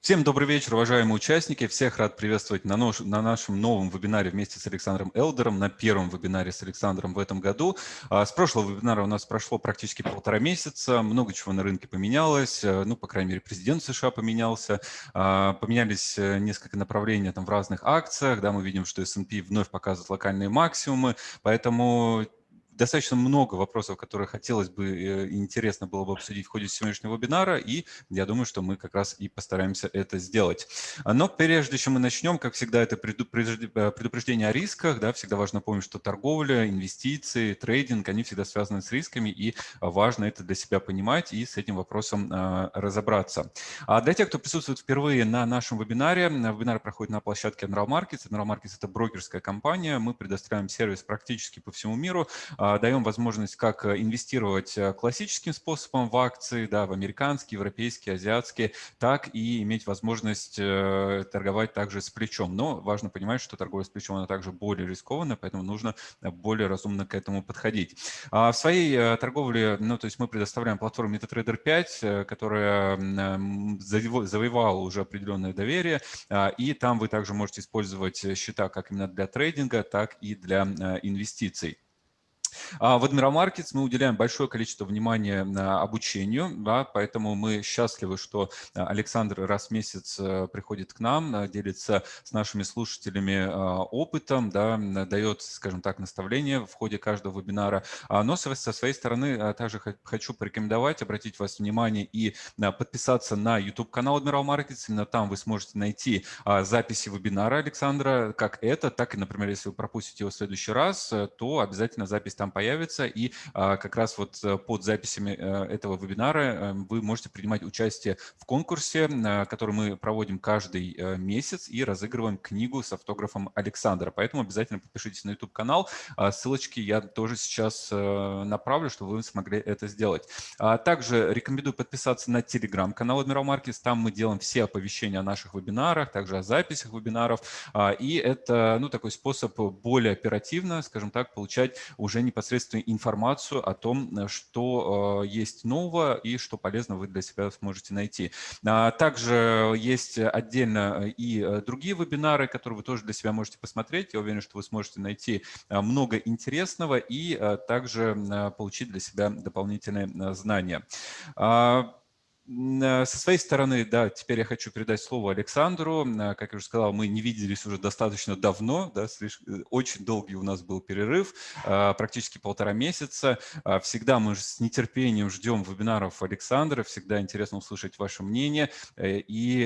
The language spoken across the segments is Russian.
Всем добрый вечер, уважаемые участники. Всех рад приветствовать на, нож, на нашем новом вебинаре вместе с Александром Элдером, на первом вебинаре с Александром в этом году. А, с прошлого вебинара у нас прошло практически полтора месяца, много чего на рынке поменялось, э, ну, по крайней мере, президент США поменялся, а, поменялись э, несколько направлений там в разных акциях, да, мы видим, что S&P вновь показывает локальные максимумы, поэтому достаточно много вопросов, которые хотелось бы э, интересно было бы обсудить в ходе сегодняшнего вебинара, и я думаю, что мы как раз и постараемся это сделать. Но прежде чем мы начнем, как всегда, это э, предупреждение о рисках. Да, всегда важно помнить, что торговля, инвестиции, трейдинг, они всегда связаны с рисками, и важно это для себя понимать и с этим вопросом а, разобраться. А для тех, кто присутствует впервые на нашем вебинаре, вебинар проходит на площадке Admiral Markets. Admiral Markets – это брокерская компания, мы предоставляем сервис практически по всему миру, а, а, даем возможность как э, инвестировать э, классическим способом в акции, да, в американские, европейские, азиатские, так и иметь возможность э, торговать также с плечом. Но важно понимать, что торговля с плечом она также более рискованная, поэтому нужно более разумно к этому подходить. А в своей торговле, ну, то есть мы предоставляем платформу MetaTrader 5, которая завоевала уже определенное доверие, а, и там вы также можете использовать счета как именно для трейдинга, так и для инвестиций. А в Markets мы уделяем большое количество внимания обучению, да, поэтому мы счастливы, что а, Александр раз в месяц э, приходит к нам, э, делится с нашими слушателями а, опытом, да, дает, скажем так, наставления в ходе каждого вебинара. Но со своей стороны также хочу порекомендовать, обратить вас внимание и подписаться на YouTube-канал Admiral Markets. Именно там вы сможете найти записи вебинара Александра, как это, так и, например, если вы пропустите его в следующий раз, э, то обязательно запись там появится, и а, как раз вот э, под записями э, этого вебинара э, вы можете принимать участие в конкурсе, который мы проводим каждый месяц и разыгрываем книгу с автографом Александра. Поэтому обязательно подпишитесь на YouTube-канал. А, ссылочки я тоже сейчас направлю, чтобы вы смогли это сделать. А, также рекомендую подписаться на телеграм-канал Admiral Markets. Там мы делаем все оповещения о наших вебинарах, также о записях вебинаров. И это ну, такой способ более оперативно, скажем так, получать уже непосредственно информацию о том, э, что э, есть нового и что полезно вы для себя сможете найти. А также есть отдельно э, и другие вебинары, которые вы тоже для себя можете посмотреть. Я уверен, что вы сможете найти много интересного и также получить для себя дополнительные знания. А, Э, со своей стороны, да, теперь я хочу передать слово Александру. Э, как я уже сказал, мы не виделись уже достаточно давно, да, слишком, э, очень долгий у нас был перерыв, практически полтора месяца. Всегда мы с нетерпением ждем вебинаров Александра, всегда интересно услышать ваше мнение и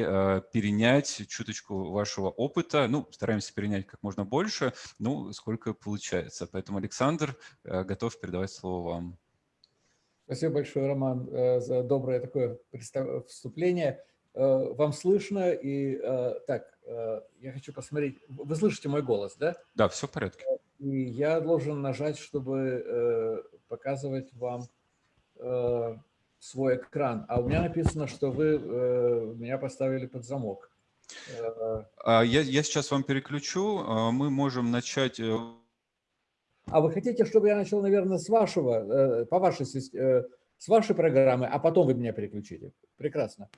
перенять чуточку вашего опыта. Ну, стараемся перенять как можно больше, ну, сколько получается. Поэтому, Александр, готов передавать слово вам. Спасибо большое, Роман, э, за доброе такое вступление. Э, вам слышно? И э, так, я хочу посмотреть. Вы слышите мой голос, да? Да, все в порядке. И я должен нажать, чтобы показывать вам свой экран. А у меня написано, что вы меня поставили под замок. А, я, я сейчас вам переключу. Мы можем начать а вы хотите, чтобы я начал, наверное, с вашего, э, по вашей, э, с вашей программы, а потом вы меня переключите? Прекрасно.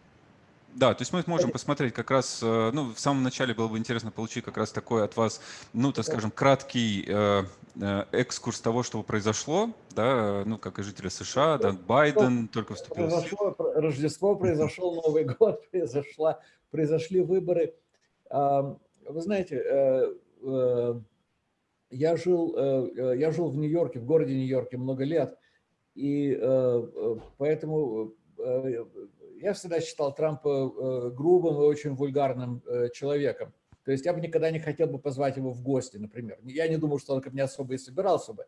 Да, то есть мы можем посмотреть как раз, э, ну, в самом начале было бы интересно получить как раз такой от вас, ну, так скажем, краткий э, экскурс того, что произошло, да, ну, как и жители США, да, Байден только вступил. Произошло Рождество, произошел Новый год, произошла, произошли выборы. Вы знаете, я жил, э, э, я жил в Нью-Йорке, в городе Нью-Йорке много лет, и э, поэтому я всегда считал Трампа грубым и очень вульгарным человеком. То есть я бы никогда не хотел бы позвать его в гости, например. Я не думаю, что он ко мне особо и собирался бы,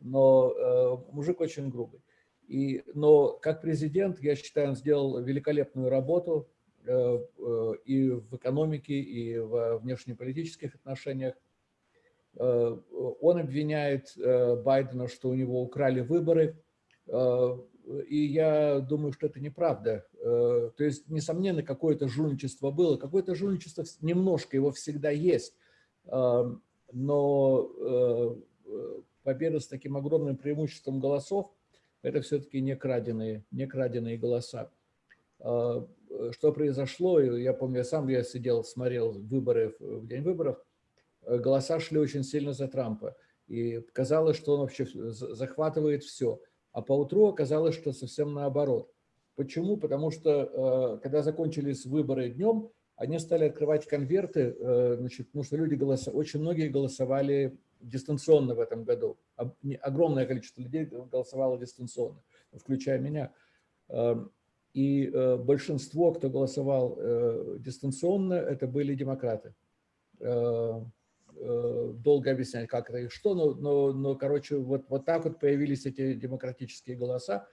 но мужик очень грубый. И, но как президент, я считаю, он сделал великолепную работу и в экономике, и в внешнеполитических отношениях. Э, он обвиняет э, Байдена, что у него украли выборы, э, и я думаю, что это неправда. То есть, несомненно, какое-то жульничество было, какое-то жульничество немножко, его всегда есть, но победа с таким огромным преимуществом голосов – это все-таки не краденые, не краденые голоса. что произошло, я помню, я сам я сидел, смотрел выборы в день выборов, голоса шли очень сильно за Трампа. И казалось, что он вообще захватывает все. А поутру оказалось, что совсем наоборот. Почему? Потому что, когда закончились выборы днем, они стали открывать конверты, значит, потому что люди голосовали, очень многие голосовали дистанционно в этом году. Огромное количество людей голосовало дистанционно, включая меня. Эм, и э, большинство, кто голосовал э, дистанционно, это были демократы. Э, долго объяснять, как это и что, но, но, но короче, вот, вот так вот появились эти демократические голоса.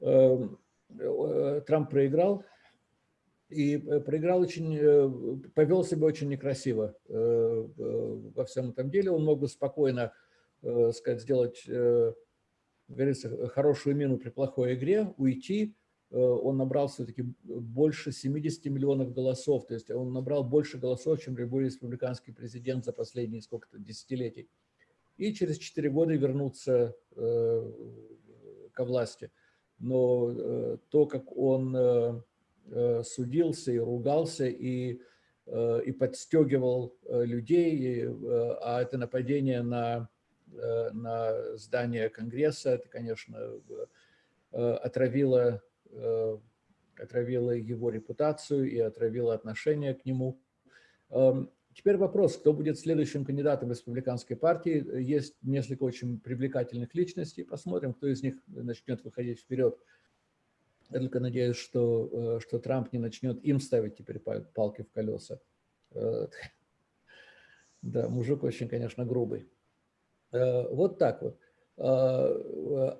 Эм, Трамп проиграл, и проиграл очень, повел себя очень некрасиво во всем этом деле. Он мог бы спокойно, сказать, сделать говорится, хорошую мину при плохой игре, уйти, э, он набрал все-таки больше 70 миллионов голосов, то есть он набрал больше голосов, чем любой республиканский президент за последние сколько-то десятилетий. И через 4 года вернуться э, ко власти. Но э, то, как он судился и ругался, и, и подстегивал людей, и, а это нападение на Э, на здание Конгресса. Это, конечно, э, отравило, э, отравило его репутацию и отравило отношение к нему. Эм, теперь вопрос, кто будет следующим кандидатом республиканской партии. Есть несколько очень привлекательных личностей. Посмотрим, кто из них начнет выходить вперед. Я только надеюсь, что, что Трамп не начнет им ставить теперь палки в колеса. Да, мужик очень, конечно, грубый. Э, вот так вот. Э,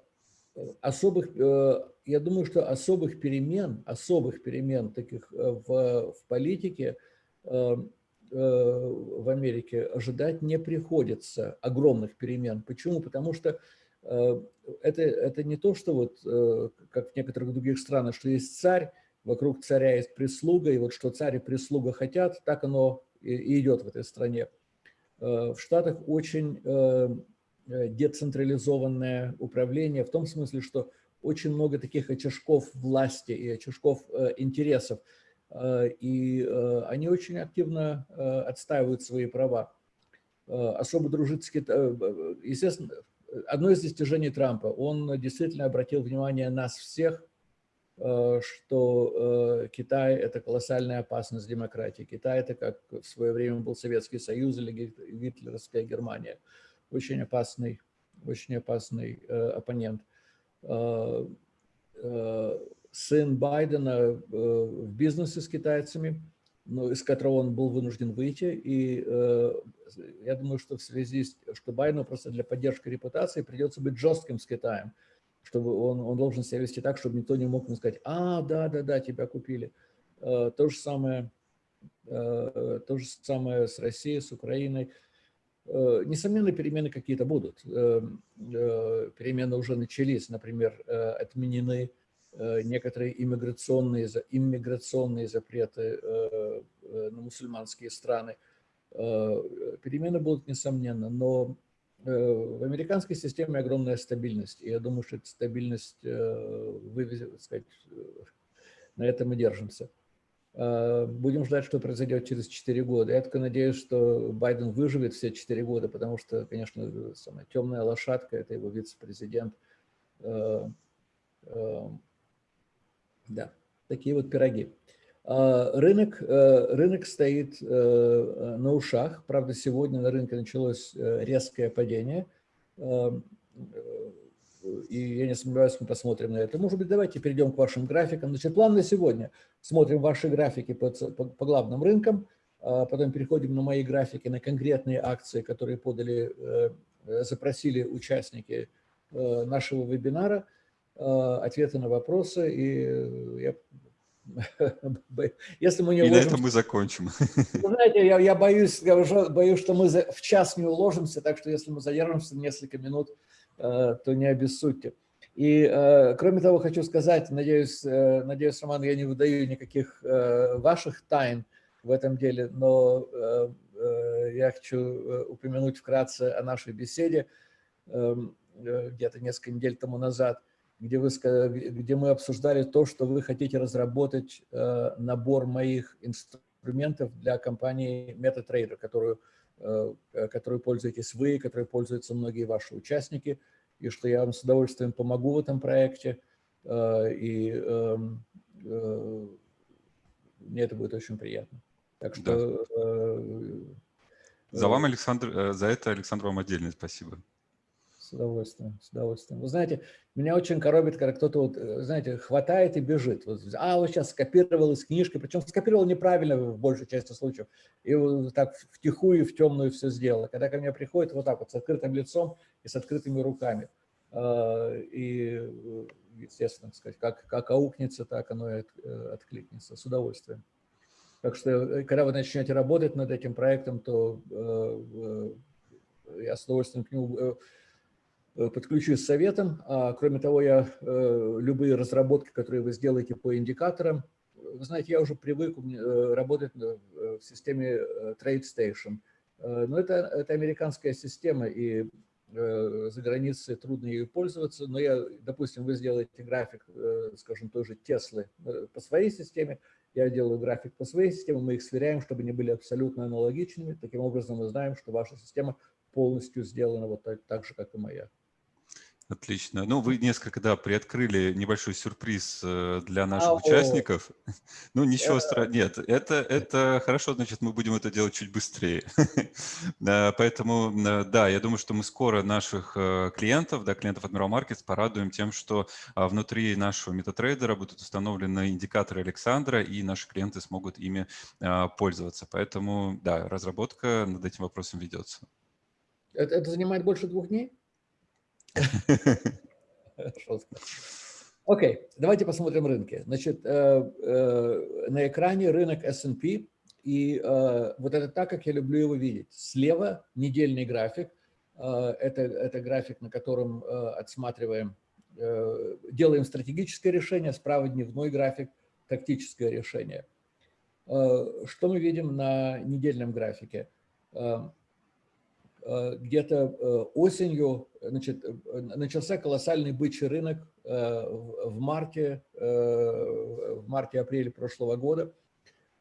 особых, э, я думаю, что особых перемен, особых перемен таких в, в политике в Америке ожидать не приходится, огромных перемен. Почему? Потому что это, это не то, что вот, как в некоторых других странах, что есть царь, вокруг царя есть прислуга, и вот что царь и прислуга хотят, так оно и идет в этой стране. Э, в Штатах очень э, э, децентрализованное управление в том смысле, что очень много таких очажков власти и очажков интересов, и они очень активно отстаивают свои права. Особо дружит с Китаем. Естественно, одно из достижений Трампа, он действительно обратил внимание нас всех Э, что э, Китай – это колоссальная опасность демократии. Китай – это как в свое время был Советский Союз или гитлеровская Германия. Очень опасный, очень опасный э, оппонент. Сын Байдена в бизнесе с китайцами, но из которого он был вынужден выйти. И я думаю, что в связи с что Байдену просто для поддержки репутации придется быть жестким с Китаем чтобы он, он должен себя вести так, чтобы никто не мог ему сказать, а, да, да, да, тебя купили. Э, то же самое, э, то же самое с Россией, с Украиной. Э, несомненно, перемены какие-то будут. Перемены уже начались, например, отменены некоторые иммиграционные, иммиграционные запреты на мусульманские страны. Перемены будут, несомненно, но Э, в американской системе огромная стабильность. И я думаю, что эта стабильность э, так сказать, э, на этом мы держимся. Будем ждать, что произойдет через 4 года. Я только надеюсь, что Байден выживет все 4 года, потому что, конечно, самая темная лошадка – это его вице-президент. Да, такие вот пироги. Рынок, э, рынок стоит э, на ушах. Правда, сегодня на рынке началось э, резкое падение. И я не сомневаюсь, мы посмотрим на это. Может быть, давайте перейдем к вашим графикам. Значит, план на сегодня. Смотрим ваши графики по, по, по главным рынкам, а потом переходим на мои графики, на конкретные акции, которые подали, запросили участники нашего вебинара, ответы на вопросы. И я Если мы не И уложимся... на этом мы закончим. Вы знаете, я, я боюсь, я уже боюсь, что мы за, в час не уложимся, так что если мы задержимся несколько минут, э, то не обессудьте. И, э, кроме того, хочу сказать, надеюсь, э, надеюсь, Роман, я не выдаю никаких э, ваших тайн в этом деле, но э, э, я хочу э, упомянуть вкратце о нашей беседе эм, э, где-то несколько недель тому назад – где, вы, где мы обсуждали то, что вы хотите разработать набор моих инструментов для компании MetaTrader, которую, которую пользуетесь вы, которой пользуются многие ваши участники, и что я вам с удовольствием помогу в этом проекте. И эм, мне это будет очень приятно. Так что... Да. Э, за вам, Александр, э, за это, Александр, вам отдельное спасибо. Удовольствием, с удовольствием. Вы знаете, меня очень коробит, когда кто-то, вот, э, знаете, хватает и бежит. Вот, а, вот сейчас скопировал из книжки, причем скопировал неправильно в большей части случаев. И вот так втихую, в темную все сделал. Когда ко мне приходит вот так вот с открытым лицом и с открытыми руками. И, естественно, сказать, как, как аукнется, так оно и откликнется. С удовольствием. Так что, э, когда вы начнете работать над этим проектом, то э, э, я с удовольствием к нему подключусь с советом. А, кроме того, я любые разработки, которые вы сделаете по индикаторам, вы знаете, я уже привык работать в системе TradeStation. Но это, это американская система, и за границей трудно ею пользоваться. Но я, допустим, вы сделаете график, скажем, той же Теслы по своей системе, я делаю график по своей системе, мы их сверяем, чтобы они были абсолютно аналогичными. Таким образом, мы знаем, что ваша система полностью сделана вот так, так же, как и моя. Отлично. Ну, вы несколько, да, приоткрыли небольшой сюрприз э, для наших а, участников. О. Ну, ничего страшного. Нет, это, это хорошо, значит, мы будем это делать чуть быстрее. Поэтому, да, я думаю, что мы скоро наших э, клиентов, да, клиентов Admiral Markets порадуем тем, что а, внутри нашего метатрейдера будут установлены индикаторы Александра, и наши клиенты смогут ими а, пользоваться. Поэтому, да, разработка над этим вопросом ведется. Это, это занимает больше двух дней? Окей, okay, давайте посмотрим рынки. Значит, э, э, на экране рынок S&P, и э, вот это так, как я люблю его видеть. Слева недельный график, это, это график, на котором отсматриваем, делаем стратегическое решение, справа дневной график, тактическое решение. Что мы видим на недельном графике? Э, где-то э, осенью значит, э, начался колоссальный бычий рынок в марте, в марте-апреле прошлого года,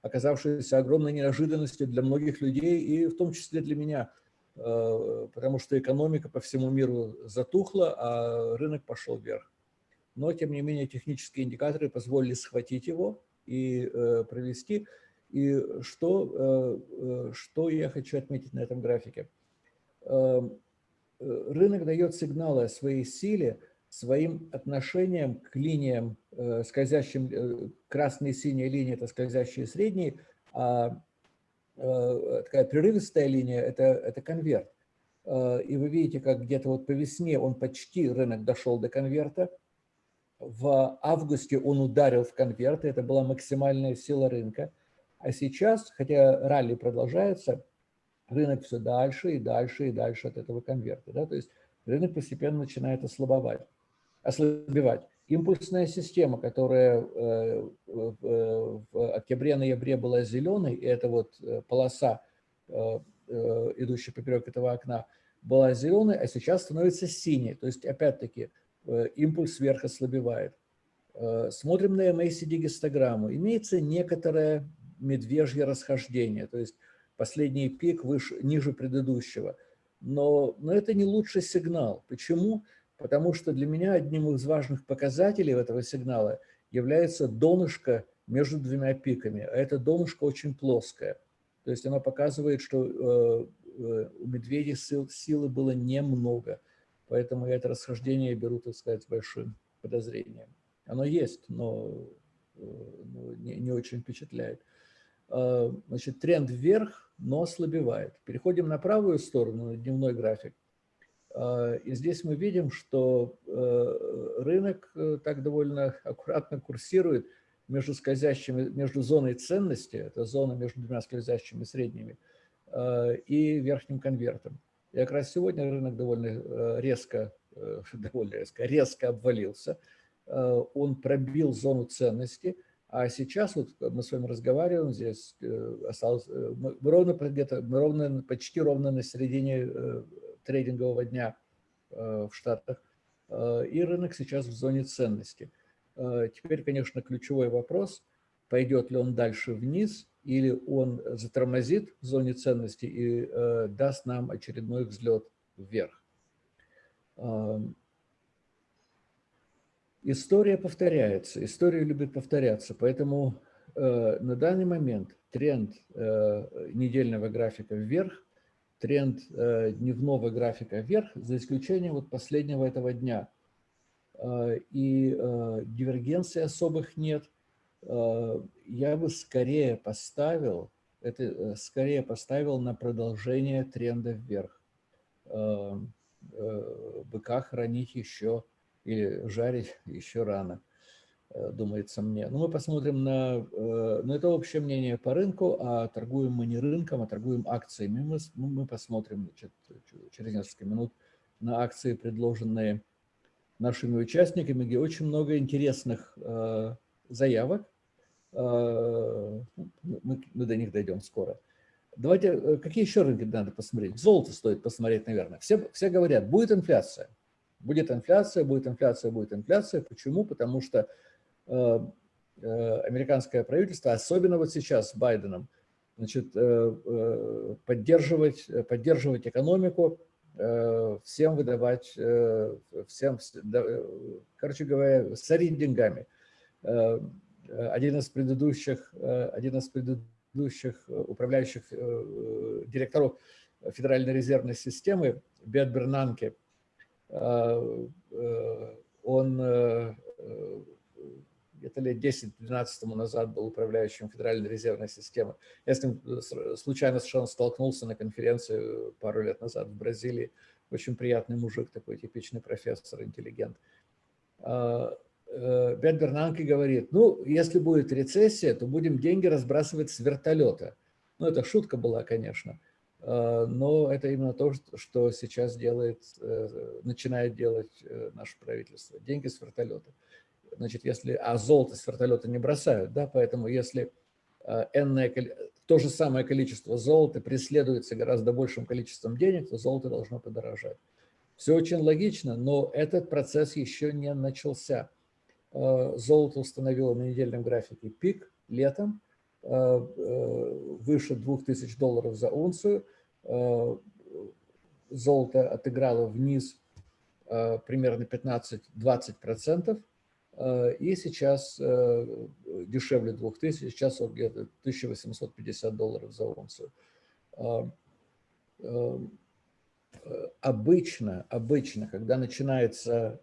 оказавшийся огромной неожиданностью для многих людей и в том числе для меня, потому что экономика по всему миру затухла, а рынок пошел вверх. Но, тем не менее, технические индикаторы позволили схватить его и провести. И что, что я хочу отметить на этом графике – рынок дает сигналы о своей силе своим отношением к линиям э, скользящим, э, красные синие линии – это скользящие средние, а такая прерывистая линия – это, это конверт. И вы видите, как где-то вот по весне он почти, рынок дошел до конверта. В августе он ударил в конверт, это была максимальная сила рынка. А сейчас, хотя ралли продолжается, рынок все дальше и дальше и дальше от этого конверта. Да? То есть рынок постепенно начинает ослабевать. ослабевать. Импульсная система, которая э, в октябре-ноябре была зеленой, и это вот э, полоса, э, идущая поперек этого окна, была зеленой, а сейчас становится синей. То есть, опять-таки, импульс вверх ослабевает. Смотрим на MACD-гистограмму. Имеется некоторое медвежье расхождение. То есть последний пик выше, ниже предыдущего. Но, но это не лучший сигнал. Почему? Потому что для меня одним из важных показателей этого сигнала является донышко между двумя пиками. А это донышко очень плоское. То есть оно показывает, что э, э, у медведей сил, силы было немного. Поэтому я это расхождение беру, так сказать, с большим подозрением. Оно есть, но, э, но не, не очень впечатляет. Э, значит, тренд вверх, но ослабевает. Переходим на правую сторону, на дневной график. Э, и здесь мы видим, что э, рынок так довольно аккуратно курсирует между скользящими, между зоной ценности, это зона между двумя скользящими средними, и верхним конвертом. И как раз сегодня рынок довольно резко, довольно резко, резко обвалился. Он пробил зону ценности – а сейчас вот мы с вами разговариваем, здесь э, осталось, э, мы ровно где-то, мы ровно, почти ровно на середине э, трейдингового дня в Штатах. И рынок сейчас в зоне ценности. Теперь, конечно, ключевой вопрос, пойдет ли он дальше вниз, или он затормозит в зоне ценности и даст нам очередной взлет вверх. История повторяется, история любит повторяться, поэтому э, на данный момент тренд э, недельного графика вверх, тренд э, дневного графика вверх, за исключением вот последнего этого дня. Э, и э, дивергенции особых нет. Э, я бы скорее поставил, это э, скорее поставил на продолжение тренда вверх. Э, э, быка хранить еще или жарить еще рано, э, думается мне. Но ну, мы посмотрим на, э, на это общее мнение по рынку, а торгуем мы не рынком, а торгуем акциями. Мы, ну, мы посмотрим значит, через несколько минут на акции, предложенные нашими участниками, где очень много интересных э, заявок. Мы, мы до них дойдем скоро. Давайте, какие еще рынки надо посмотреть? Золото стоит посмотреть, наверное. Все, все говорят, будет инфляция. Будет инфляция, будет инфляция, будет инфляция. Почему? Потому что э, э, американское правительство, особенно вот сейчас с Байденом, значит, э, э, поддерживать, поддерживать экономику, э, всем выдавать, э, всем, короче говоря, сорить деньгами. Один из предыдущих, один из предыдущих управляющих директоров Федеральной резервной системы, Бет Бернанке, он э, где-то лет 10-12 тому назад был управляющим Федеральной резервной системы. Я с ним случайно совершенно столкнулся на конференции пару лет назад в Бразилии. Очень приятный мужик, такой типичный профессор, интеллигент. Бет Бернанки говорит, ну, если будет рецессия, то будем деньги разбрасывать с вертолета. Ну, это шутка была, конечно. Э, но это именно то, что сейчас делает, э, начинает делать э, наше правительство. Деньги с вертолета. Значит, если, а золото с вертолета не бросают, да, поэтому если энное, то же самое количество золота преследуется гораздо большим количеством денег, то золото должно подорожать. Все очень логично, но этот процесс еще не начался. Золото установило на недельном графике пик летом, выше 2000 долларов за унцию. Э, золото отыграло вниз примерно 15-20%. И сейчас дешевле 2000, сейчас где-то 1850 долларов за унцию. Обычно, обычно, когда начинается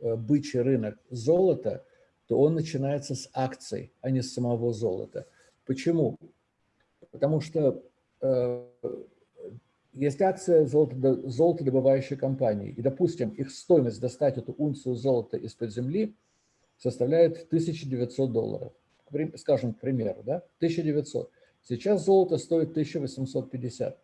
бычий рынок золота, то он начинается с акций, а не с самого золота. Почему? Потому что э, есть акция золото, золотодобывающей компании, и, допустим, их стоимость достать эту унцию золота из-под земли составляет 1900 долларов. Скажем, к примеру, да? 1900. Сейчас золото стоит 1850.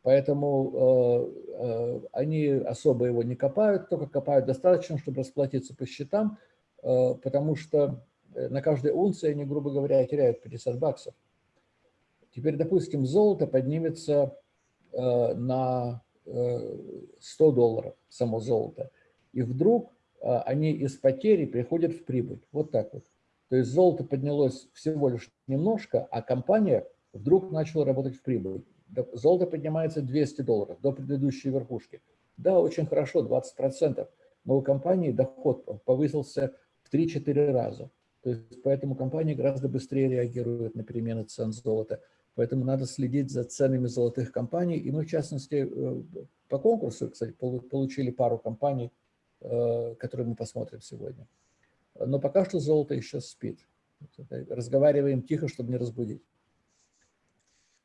Поэтому э, э, они особо его не копают, только копают достаточно, чтобы расплатиться по счетам, потому что э, на каждой унции они, грубо говоря, теряют 50 баксов. Теперь, допустим, золото поднимется э, на 100 долларов, само золото, и вдруг они из потери приходят в прибыль. Вот так вот. То есть золото поднялось всего лишь немножко, а компания вдруг начала работать в прибыль. Золото поднимается 200 долларов до предыдущей верхушки. Да, очень хорошо, 20%, но у компании доход повысился 3-4 раза. То есть поэтому компания гораздо быстрее реагирует на перемены цен золота. Поэтому надо следить за ценами золотых компаний. И мы, в частности, э, по конкурсу, кстати, получили пару компаний, э, которые мы посмотрим сегодня. Но пока что золото еще спит. Разговариваем тихо, чтобы не разбудить.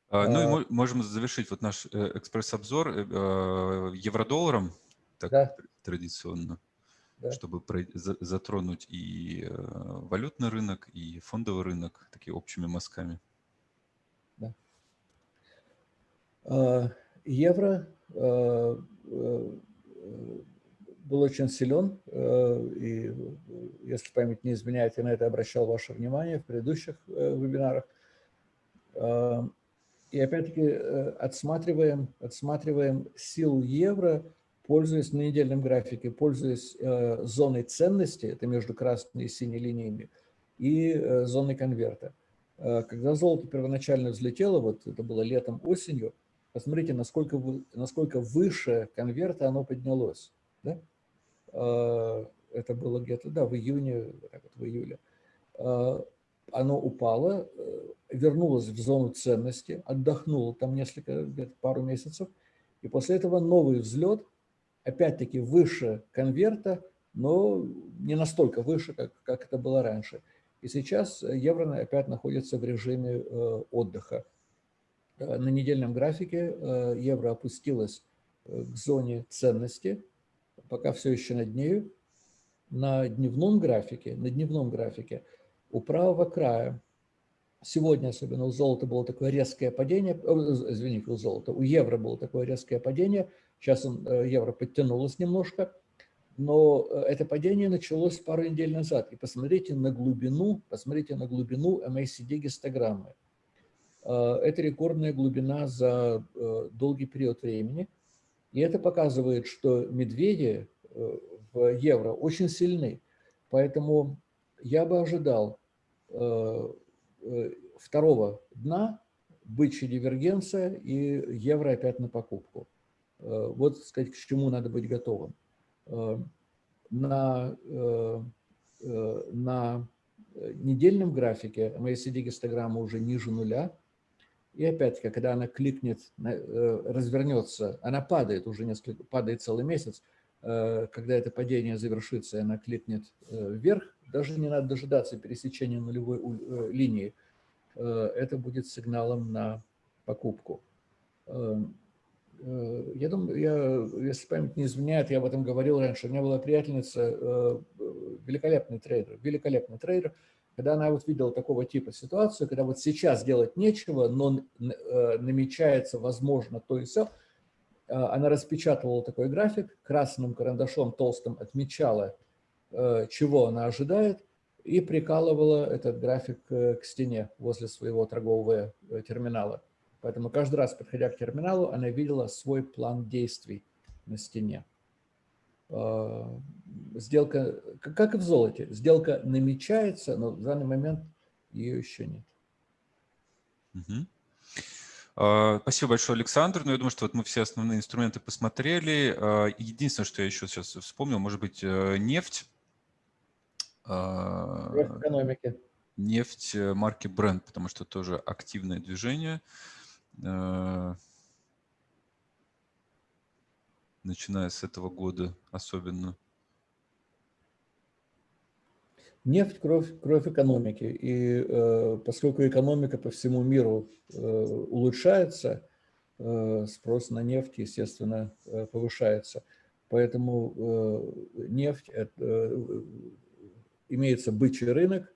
А, ну и а. можем завершить вот наш э, экспресс-обзор евро-долларом, так да. традиционно да. чтобы затронуть и э, валютный рынок, и фондовый рынок такие общими мазками. Да. А, евро э, э, был очень силен, и если память не изменяет, я на это обращал ваше внимание в предыдущих вебинарах. И опять-таки отсматриваем, отсматриваем силу евро пользуясь на недельном графике, пользуясь э, зоной ценности, это между красной и синей линиями, и э, зоной конверта. Э, когда золото первоначально взлетело, вот это было летом, осенью, посмотрите, насколько, насколько выше конверта оно поднялось. Да? Э, это было где-то, да, в июне, так вот, в июле. Э, оно упало, э, вернулось в зону ценности, отдохнуло там несколько, где-то пару месяцев, и после этого новый взлет – опять-таки выше конверта, но не настолько выше, как, как это было раньше. И сейчас евро опять находится в режиме э, отдыха. Э, на недельном графике э, евро опустилось к зоне ценности, пока все еще над нею. На дневном графике, на дневном графике у правого края, сегодня особенно у золота было такое резкое падение, извините, у золота, у евро было такое резкое падение – Сейчас он, э, евро подтянулось немножко, но э, это падение началось пару недель назад. И посмотрите на глубину, посмотрите на глубину MACD гистограммы. Э, это рекордная глубина за долгий период времени. И это показывает, что медведи в евро очень сильны. Поэтому я бы ожидал второго дна, бычья дивергенция и евро опять на покупку. Э, вот, сказать, к чему надо быть готовым. Э, на, э, на недельном графике MACD-гистограмма уже ниже нуля. И опять-таки, когда она кликнет, развернется, она падает уже несколько, падает целый месяц. Когда это падение завершится, она кликнет вверх, даже не надо дожидаться пересечения нулевой линии. Это будет сигналом на покупку. Э, я думаю, я, если память не изменяет, я об этом говорил раньше, у меня была приятельница, э, великолепный трейдер, великолепный трейдер, когда она вот видела такого типа ситуацию, когда вот сейчас делать нечего, но э, намечается, возможно, то и все, она распечатывала такой график, красным карандашом толстым отмечала, чего она ожидает, и прикалывала этот график к стене возле своего торгового терминала. Поэтому каждый раз, подходя к терминалу, она видела свой план действий на стене. А, сделка, как и в золоте, сделка намечается, но в данный момент ее еще нет. Угу. Спасибо большое, Александр. Ну, я думаю, что вот мы все основные инструменты посмотрели. А, единственное, что я еще сейчас вспомнил, может быть, э, нефть. В экономике. Нефть э, марки Brent, потому что тоже активное движение. Э, начиная с этого года особенно? Нефть – кровь, кровь экономики. И э, поскольку экономика по всему миру э, улучшается, э, спрос на нефть, естественно, э, повышается. Поэтому э, нефть э, имеется бычий рынок,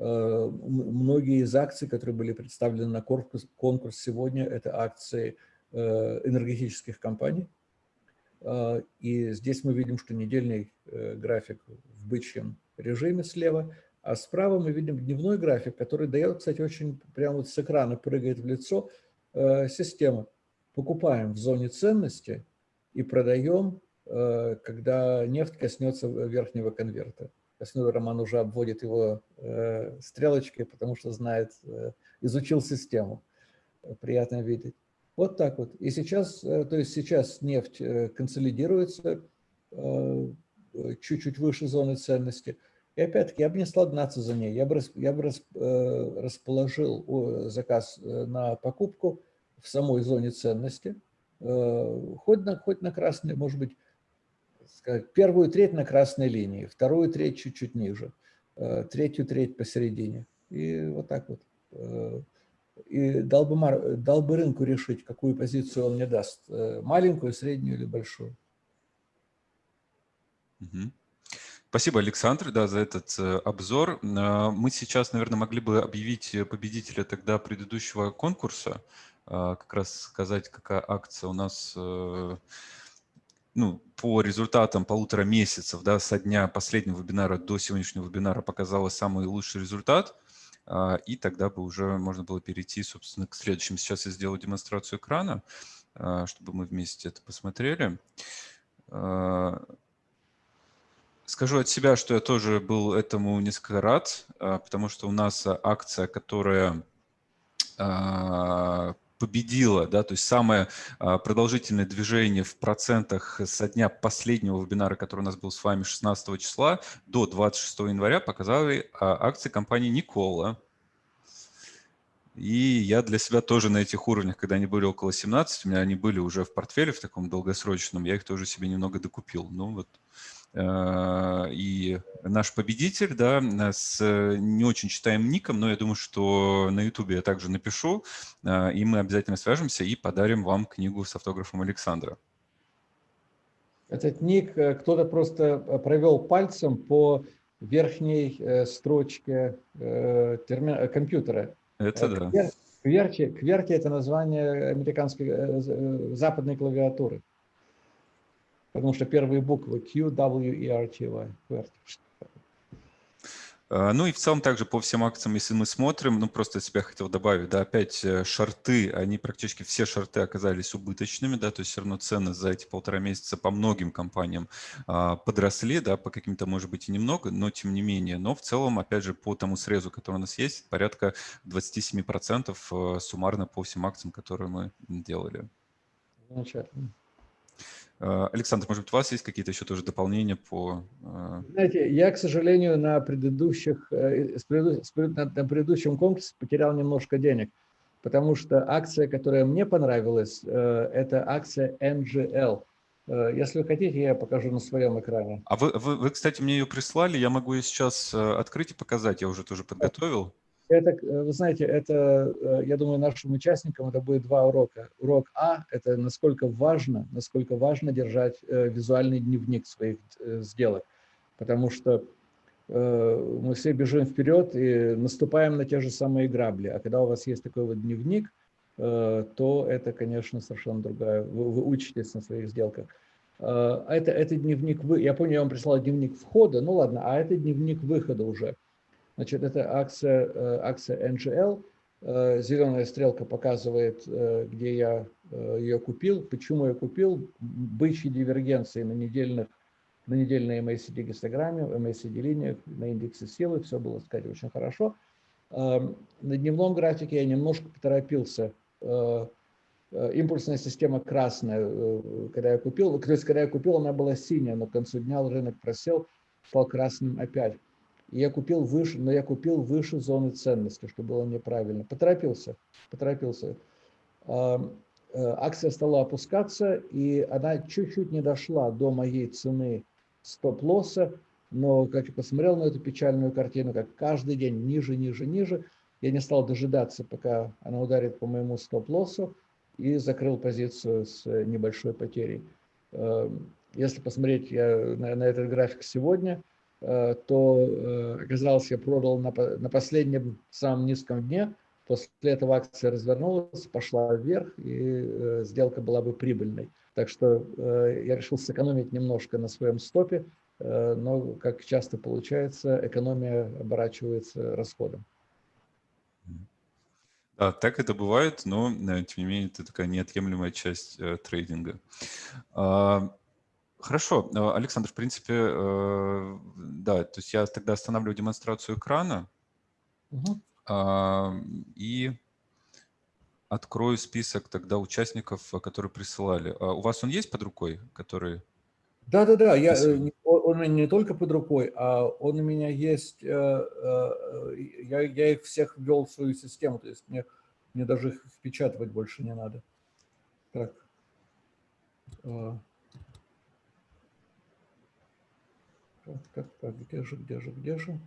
многие из акций, которые были представлены на конкурс, конкурс сегодня, это акции э, энергетических компаний. Э, и здесь мы видим, что недельный график в бычьем режиме слева, а справа мы видим дневной график, который дает, кстати, очень прямо вот с экрана прыгает в лицо система. Покупаем в зоне ценности и продаем, когда нефть коснется верхнего конверта. Коснуль Роман уже обводит его э, стрелочкой, потому что знает, э, изучил систему. Приятно видеть. Вот так вот. И сейчас, э, то есть сейчас нефть консолидируется чуть-чуть выше зоны ценности. И опять-таки, я бы не стал гнаться за ней. Я бы, я бы расположил заказ на покупку в самой зоне ценности, хоть на, хоть на красный, может быть, сказать, первую треть на красной линии, вторую треть чуть-чуть ниже, э, третью треть посередине. И вот так вот. Э, и дал бы, дал бы рынку решить, какую позицию он мне даст. Э, маленькую, среднюю или большую. Спасибо, Александр, да, за этот обзор. Мы сейчас, наверное, могли бы объявить победителя тогда предыдущего конкурса, как раз сказать, какая акция у нас ну, по результатам полутора месяцев, да, со дня последнего вебинара до сегодняшнего вебинара показала самый лучший результат, а, и тогда бы уже можно было перейти, собственно, к следующему. Сейчас я сделаю демонстрацию экрана, а, чтобы мы вместе это посмотрели. Скажу от себя, что я тоже был этому несколько рад, потому что у нас акция, которая победила, да, то есть самое продолжительное движение в процентах со дня последнего вебинара, который у нас был с вами 16 числа до 26 января, показали акции компании Никола. И я для себя тоже на этих уровнях, когда они были около 17, у меня они были уже в портфеле в таком долгосрочном, я их тоже себе немного докупил. Ну вот. Э, и наш победитель, да, с не очень читаем ником, но я думаю, что на YouTube я также напишу, э, и мы обязательно свяжемся и подарим вам книгу с автографом Александра. Этот ник э, кто-то просто провел пальцем по верхней строчке компьютера. Это да. Кверти, кверти – это название американской э, э, западной клавиатуры. Потому что первые буквы Q, W, E, R, T, Y. А, ну и в целом также по всем акциям, если мы смотрим, ну просто себя хотел добавить, да, опять э, шарты, они практически все шарты оказались убыточными, да, то есть все равно цены за эти полтора месяца по многим компаниям а, подросли, да, по каким-то, может быть, и немного, но тем не менее. Но в целом, опять же, по тому срезу, который у нас есть, порядка 27% э, суммарно по всем акциям, которые мы делали. Замечательно. Э, Александр, может быть, у вас есть какие-то еще тоже дополнения по... Э, Знаете, я, к сожалению, на предыдущих, э, на предыдущем конкурсе потерял немножко денег, потому что акция, которая мне понравилась, это акция NGL. Если вы хотите, я покажу на своем экране. А вы, вы, вы кстати, мне ее прислали, я могу ее сейчас открыть и показать, я уже тоже подготовил. Это, э, вы знаете, это, э, я думаю, нашим участникам это будет два урока. Урок А – это насколько важно, насколько важно держать э, визуальный дневник своих сделок, потому что мы все бежим вперед и наступаем на те же самые грабли. А когда у вас есть такой вот дневник, то это, конечно, совершенно другая. Вы, вы учитесь на своих сделках. Это, это дневник, вы, я помню, я вам прислал дневник входа, ну ладно, а это дневник выхода уже. Значит, это акция, э, акция NGL. Э, Зеленая стрелка показывает, э, где я ее купил, почему я купил. Бычьи дивергенции на недельных на недельной MACD гистограмме, MACD линиях, на индексе силы, все было, сказать, очень хорошо. На дневном графике я немножко поторопился. Импульсная система красная, когда я купил, то есть когда я купил, она была синяя, но к концу дня рынок просел, стал красным опять я купил выше, но я купил выше зоны ценности, что было неправильно. Поторопился, поторопился. Э, акция стала опускаться, и она чуть-чуть не дошла до моей цены стоп-лосса, но как я посмотрел на эту печальную картину, как каждый день ниже, ниже, ниже, я не стал дожидаться, пока она ударит по моему стоп-лоссу, и закрыл позицию с небольшой потерей. Если посмотреть я на, этот график сегодня, то э, оказалось, я продал на, на последнем самом низком дне. После этого акция развернулась, пошла вверх, и э, сделка была бы прибыльной. Так что я решил сэкономить немножко на своем стопе, но, как часто получается, экономия оборачивается расходом. Да, так это бывает, но, тем не менее, это такая неотъемлемая часть трейдинга. А, Хорошо, э, Александр, в принципе, э, да, то есть я тогда останавливаю демонстрацию экрана угу. и открою список тогда участников, которые присылали. А у вас он есть под рукой, который... Да-да-да, я, э, он у меня не только под рукой, а он у меня есть, я, я их всех ввел в свою систему, то есть мне, мне даже их впечатывать больше не надо. Так. Так, так, так, где же, где же, где же?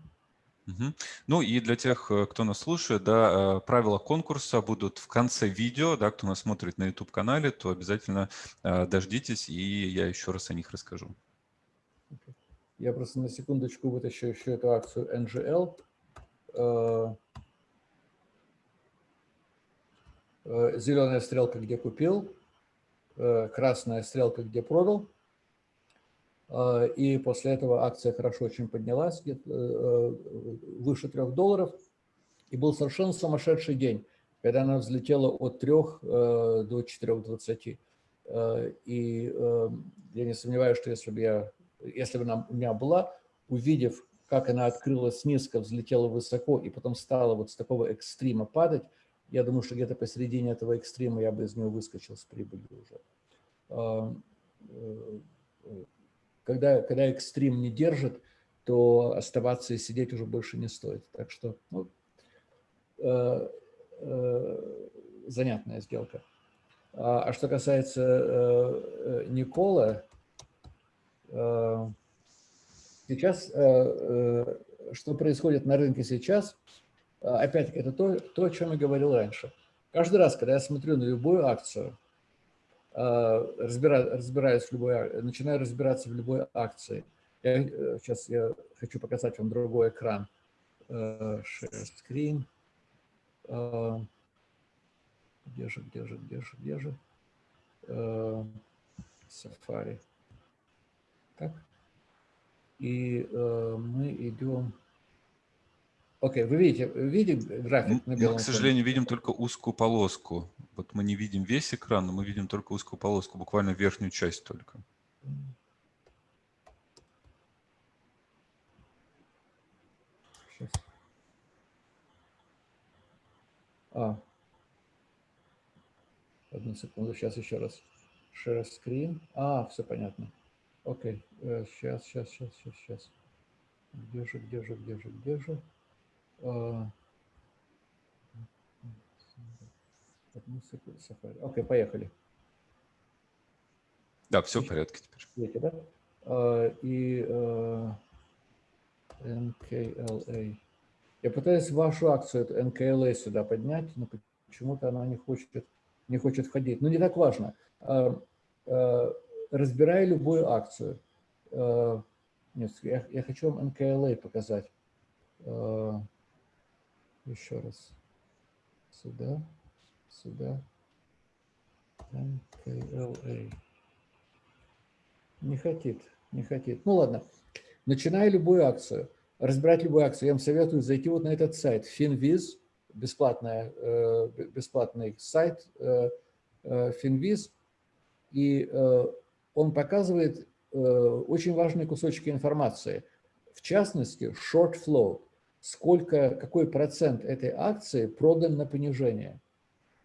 Угу. Ну и для тех, э, кто нас слушает, да, э, правила конкурса будут в конце видео, да, кто нас смотрит на YouTube-канале, то обязательно э, дождитесь, и я еще раз о них расскажу. Я просто на секундочку вытащу еще эту акцию NGL. Зеленая стрелка, где купил, красная стрелка, где продал. А, и после этого акция хорошо очень поднялась, где э, выше 3 долларов. И был совершенно сумасшедший день, когда она взлетела от 3 э, до 4,20. И я не сомневаюсь, что если бы, я, если бы она у меня была, увидев, как она открылась низко, взлетела высоко и потом стала вот с такого экстрима падать, я думаю, что где-то посередине этого экстрима я бы из него выскочил с прибылью уже. Когда, когда экстрим не держит, то оставаться и сидеть уже больше не стоит. Так что ну, э, э, занятная сделка. А, а что касается э, Никола, сейчас, что происходит на рынке сейчас, опять-таки, это то, то, о чем я говорил раньше. Каждый раз, когда я смотрю на любую акцию, разбираюсь, разбираюсь в любой, начинаю разбираться в любой акции, я, сейчас э, я хочу показать вам другой экран. Э, share screen. Э, где же, где же, где же, где же? Safari. Так. И мы идем... Окей, вы видите, видите график на белом Мы, к сожалению, видим только узкую полоску. Вот мы не видим весь экран, но мы видим только узкую полоску, буквально верхнюю часть только. А. Одну секунду, сейчас еще раз. Share screen. А, все понятно. Окей, сейчас, сейчас, сейчас, сейчас, сейчас. Где же, где же, где же, где же? Окей, поехали. Да, все в порядке теперь. Видите, да? А, и а, NKLA. Я пытаюсь вашу акцию, НКЛА, сюда поднять, но почему-то она не хочет, не хочет входить. Но не так важно. А, разбирая любую акцию, нет, я, я хочу вам НКЛА показать. Еще раз. Сюда, сюда. НКЛА. Не хотит, не хотит. Ну ладно. Начиная любую акцию разбирать любую акцию, я вам советую зайти вот на этот сайт Finviz, бесплатный, э, бесплатный сайт э, э, Finviz, и он показывает очень важные кусочки информации. В частности, short flow, сколько, какой процент этой акции продан на понижение.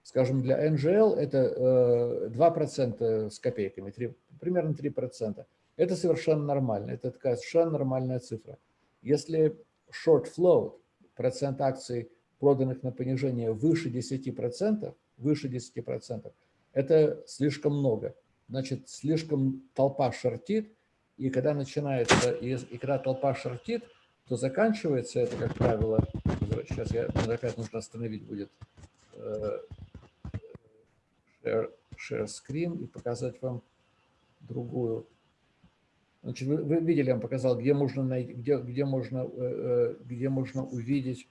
Скажем, для NGL это 2% с копейками, 3, примерно 3%. Это совершенно нормально, это такая совершенно нормальная цифра. Если short float, процент акций, проданных на понижение, выше 10%, выше 10%, это слишком много. Значит, слишком толпа шортит, и когда начинается, и, и когда толпа шортит, то заканчивается это, как правило, сейчас я опять нужно остановить будет э, share, share screen и показать вам другую Значит, вы, вы видели, я вам показал, где можно, найти, где, где можно, э, э, где можно увидеть,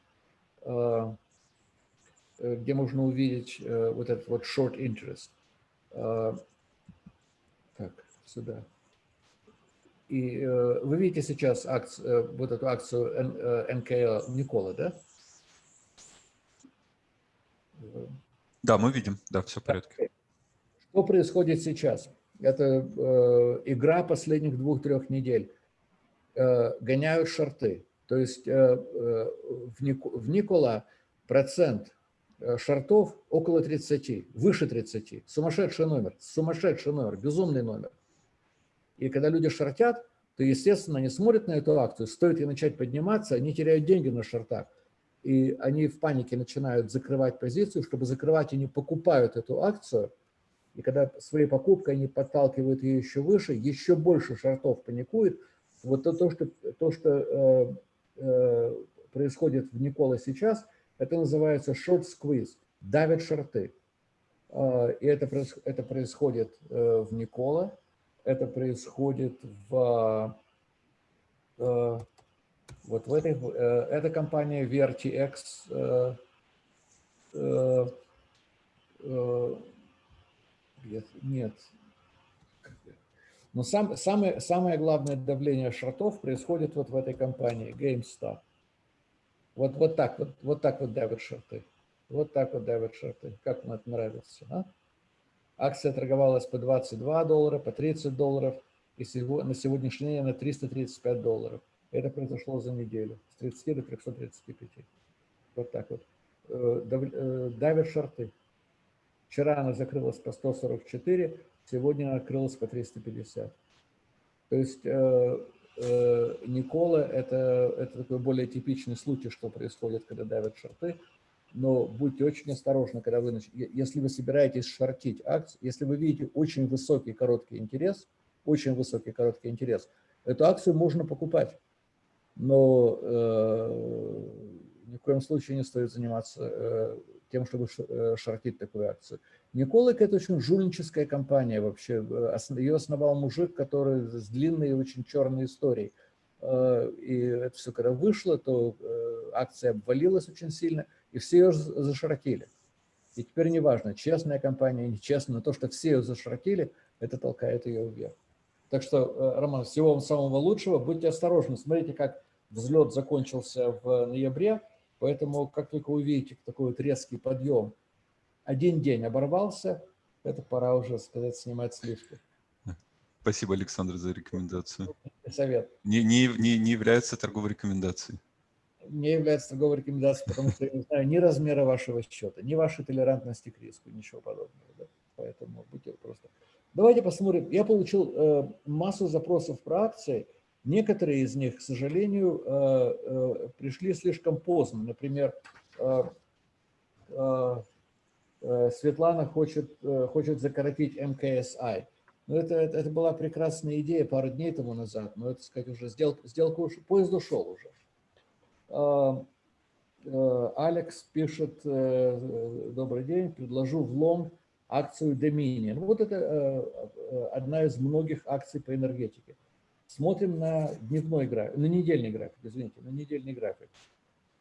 где можно увидеть вот этот вот short interest. Так, сюда. И вы видите сейчас акцию, вот эту акцию НКЛ Никола, да? Да, мы видим, да, все в порядке. Что происходит сейчас? Это э, игра последних двух-трех недель. Э, гоняют шорты. То есть э, э, в, Ник, в Никола процент э, шортов около 30, выше 30. Сумасшедший номер, сумасшедший номер, безумный номер. И когда люди шортят, то, естественно, они смотрят на эту акцию, стоит ей начать подниматься, они теряют деньги на шортах. И они в панике начинают закрывать позицию. Чтобы закрывать, они покупают эту акцию – и когда своей покупкой они подталкивают ее еще выше, еще больше шортов паникует. Вот то, то что, то, что э, э, происходит в Никола сейчас, это называется short squeeze, давят шорты. Э, и это, это происходит э, в Никола, это происходит в... Э, вот в этой, э, эта компания VRTX, э, нет. Но сам, самое, самое главное давление шортов происходит вот в этой компании, GameStop. Вот, вот так вот, вот так вот давят шорты. Вот так вот давят шорты. Как вам это нравится, а? Акция торговалась по 22 доллара, по 30 долларов, и на сегодняшний день на 335 долларов. Это произошло за неделю, с 30 до 335. Вот так вот. Э, э, давят шарты. Вчера она закрылась по 144, сегодня она открылась по 350. То есть э, Никола это, это такой более типичный случай, что происходит, когда давят шарты. Но будьте очень осторожны, когда вы, если вы собираетесь шортить акции, если вы видите очень высокий короткий интерес, очень высокий короткий интерес, эту акцию можно покупать. Но э, ни в коем случае не стоит заниматься э, тем, чтобы э, шортить такую акцию. Николик – это очень жульническая компания вообще. Ее основал мужик, который с длинной и очень черной историей. Э, и это все, когда вышло, то акция обвалилась очень сильно, и все ее заширокили. И теперь неважно, честная компания, нечестная, но то, что все ее заширокили, это толкает ее вверх. Так что, Роман, всего вам самого лучшего. Будьте осторожны, смотрите, как взлет закончился в ноябре. Поэтому, как только увидите такой вот резкий подъем, один день оборвался, это пора уже, сказать, снимать сливки. Спасибо, Александр, за рекомендацию. Совет. Не, не, не, не является торговой рекомендацией. Не является торговой рекомендацией, потому что я не знаю ни размера вашего счета, ни вашей толерантности к риску, ничего подобного. Да? Поэтому будьте просто... Давайте посмотрим. Я получил э, массу запросов про акции. Некоторые из них, к сожалению, э, э, пришли слишком поздно. Например, э, Светлана хочет, хочет закоротить МКСИ. Но это, это, это была прекрасная идея пару дней тому назад, но это, сказать, уже сделка, сделка уж, поезд ушел уже. Алекс пишет, добрый день, предложу в лонг акцию Dominion. Вот это одна из многих акций по энергетике. Смотрим на дневной график, на недельный график, извините, на недельный график.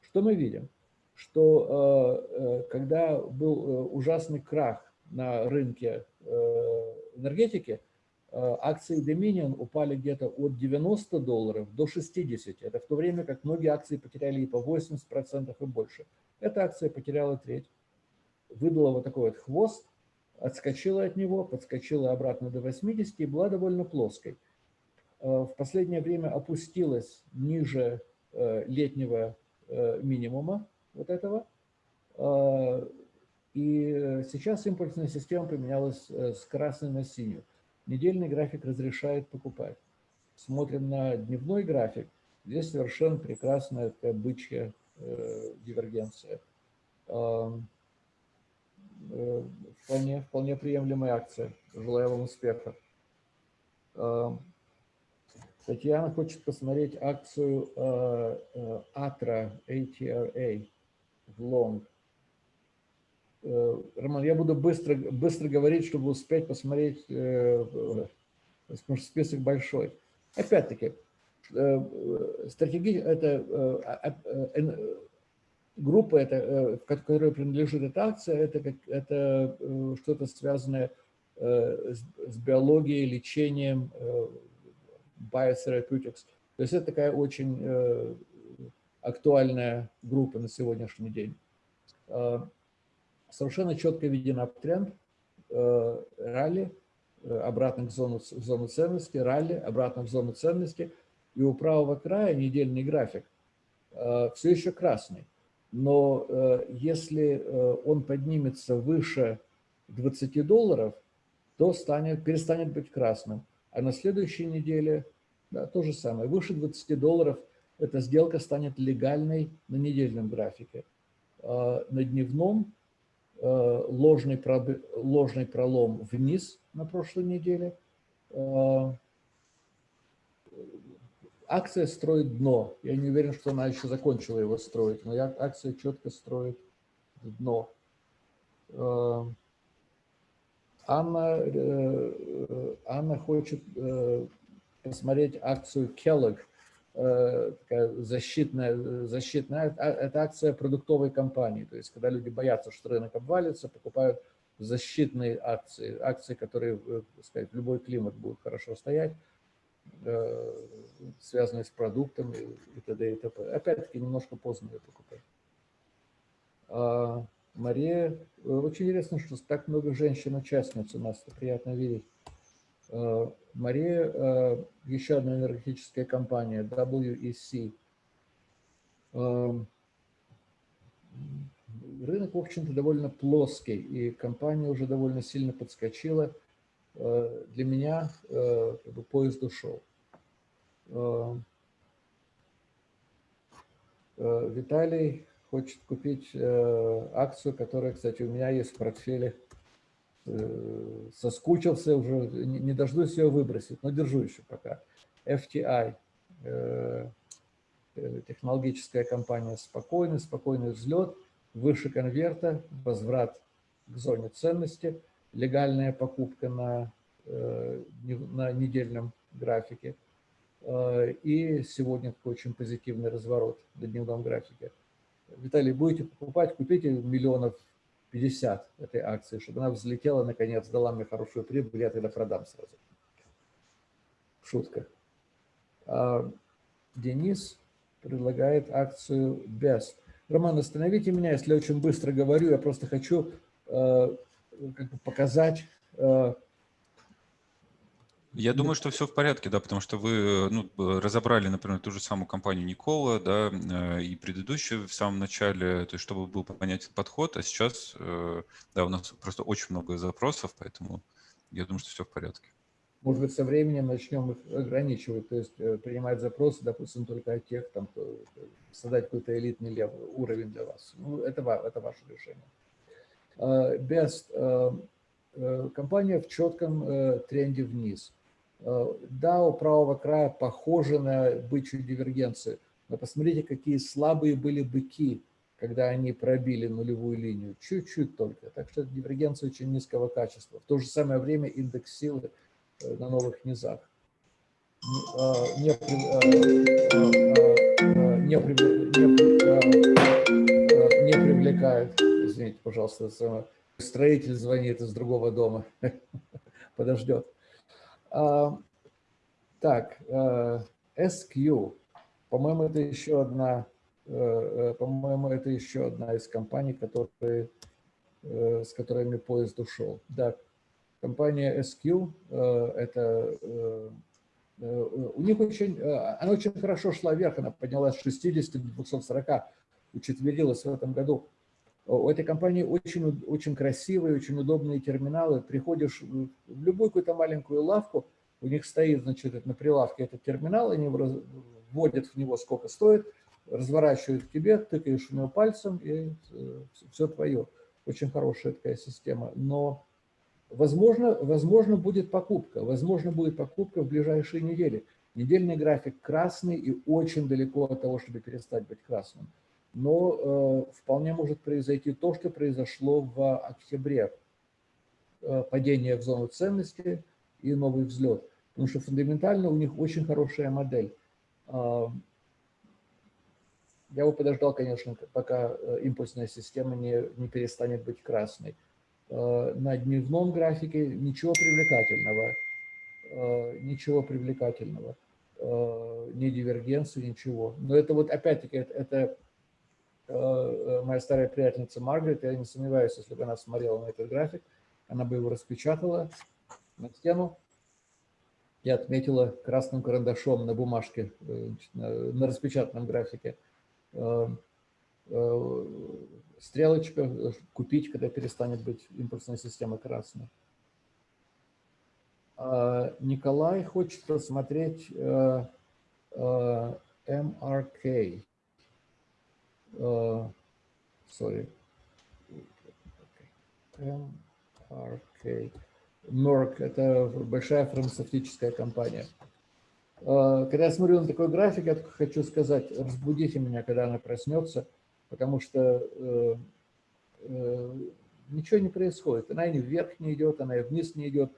Что мы видим? Что э, э, когда был э, ужасный крах на рынке энергетики, акции Dominion упали где-то от 90 долларов до 60. Это в то время, как многие акции потеряли и по 80% и больше. Эта акция потеряла треть. Выдала вот такой вот хвост, отскочила от него, подскочила обратно до 80 и была довольно плоской. Э, в последнее время опустилась ниже э, летнего э, минимума вот этого. Сейчас импульсная система поменялась с красной на синюю. Недельный график разрешает покупать. Смотрим на дневной график. Здесь совершенно прекрасная такая бычья дивергенция. Вполне, вполне приемлемая акция. Желаю вам успеха. Татьяна хочет посмотреть акцию э, э, ATRA, ATRA в Long. Э, Роман, я буду быстро, быстро говорить, чтобы успеть посмотреть, потому что список большой. Опять-таки, стратегия, это а, а, группа, это, которой принадлежит эта акция, это, это что-то связанное с биологией, лечением, Biotherapeutics. То есть это такая очень э, актуальная группа на сегодняшний день. Э, совершенно четко виден аптренд, э, ралли, обратно к зону, в зону ценности, ралли, обратно в зону ценности. И у правого края недельный график все еще красный. Но если он поднимется выше 20 долларов, то станет, перестанет быть красным. А на следующей неделе да, то же самое. Выше 20 долларов эта сделка станет легальной на недельном графике. На дневном а, ложный, ложный пролом вниз на прошлой неделе. А, акция строит дно. Я не уверен, что она еще закончила его строить, но акция четко строит дно. Анна, э, э, Анна хочет э, посмотреть акцию Kellogg, такая защитная, защитная, а, это акция продуктовой компании, то есть когда люди боятся, что рынок обвалится, покупают защитные акции, акции, которые, так сказать, любой климат будут хорошо стоять, связанные с продуктом и т.д. и т.п. Опять-таки немножко поздно ее покупать. А, Мария очень интересно, что так много женщин-участниц у нас, это приятно видеть. Мария, еще одна энергетическая компания, WEC. Рынок, в общем-то, довольно плоский, и компания уже довольно сильно подскочила. Для меня как бы, поезд ушел. Виталий хочет купить акцию, которая, кстати, у меня есть в портфеле Э, соскучился уже, не дождусь ее выбросить, но держу еще пока. FTI, э, э, технологическая компания спокойный, спокойный взлет, выше конверта, возврат к зоне ценности, легальная покупка на, на недельном графике. И сегодня такой очень позитивный разворот на дневном графике. Виталий, будете покупать, купите миллионов 50 этой акции, чтобы она взлетела, наконец, дала мне хорошую прибыль, я тогда продам сразу. Шутка. А Денис предлагает акцию BEST. Роман, остановите меня, если я очень быстро говорю, я просто хочу э, как бы показать э, я думаю, что все в порядке, да, потому что вы ну, разобрали, например, ту же самую компанию Никола, да, э, и предыдущую в самом начале, то есть чтобы был понятен подход, а сейчас, э, да, у нас просто очень много запросов, поэтому я думаю, что все в порядке. Может быть, со временем начнем их ограничивать, то есть э, принимать запросы, допустим, только от тех, там, создать какой-то элитный уровень для вас. Ну, это, это ваше решение. Best компания в четком тренде вниз. Э, да, у правого края похоже на бычью дивергенцию, но посмотрите, какие слабые были быки, когда они пробили нулевую линию. Чуть-чуть только. Так что дивергенция очень низкого качества. В то же самое время индекс силы э, на новых низах не, не, не, не привлекает. Извините, пожалуйста, строитель звонит из другого дома. Подождет. А, так, э, SQ. По-моему, это еще одна, э, э, по-моему, это еще одна из компаний, которые, с которыми поезд ушел. Да, компания SQ, это у них очень, она очень хорошо шла вверх, она поднялась с 60 до 240, учетверилась в этом году. У этой компании очень, очень красивые, очень удобные терминалы. Приходишь в любую какую-то маленькую лавку, у них стоит, значит, на прилавке этот терминал, они вводят в него сколько стоит, разворачивают к тебе, тыкаешь в него пальцем, и э, все твое. Очень хорошая такая система. Но, возможно, возможно, будет покупка. Возможно, будет покупка в ближайшие недели. Недельный график красный и очень далеко от того, чтобы перестать быть красным но э, вполне может произойти то, что произошло в октябре. Э, падение в зону ценности и новый взлет. Потому что фундаментально у них очень хорошая модель. Э, я бы подождал, конечно, пока импульсная система не, не перестанет быть красной. На дневном графике ничего привлекательного. Ничего привлекательного. Ни дивергенции, ничего. Но это вот опять-таки, это, моя старая приятельница Маргарет, я не сомневаюсь, если бы она смотрела на этот график, она бы его распечатала на стену и отметила красным карандашом на бумажке, э, на распечатанном графике стрелочка «Купить, когда перестанет быть импульсная система красной». А Николай хочет посмотреть MRK uh, sorry, MRK. Merck – это большая фармацевтическая компания. Uh, когда я смотрю на такой график, я хочу сказать, разбудите меня, когда она проснется, потому что uh, uh, ничего не происходит. Она и вверх не идет, она и вниз не идет.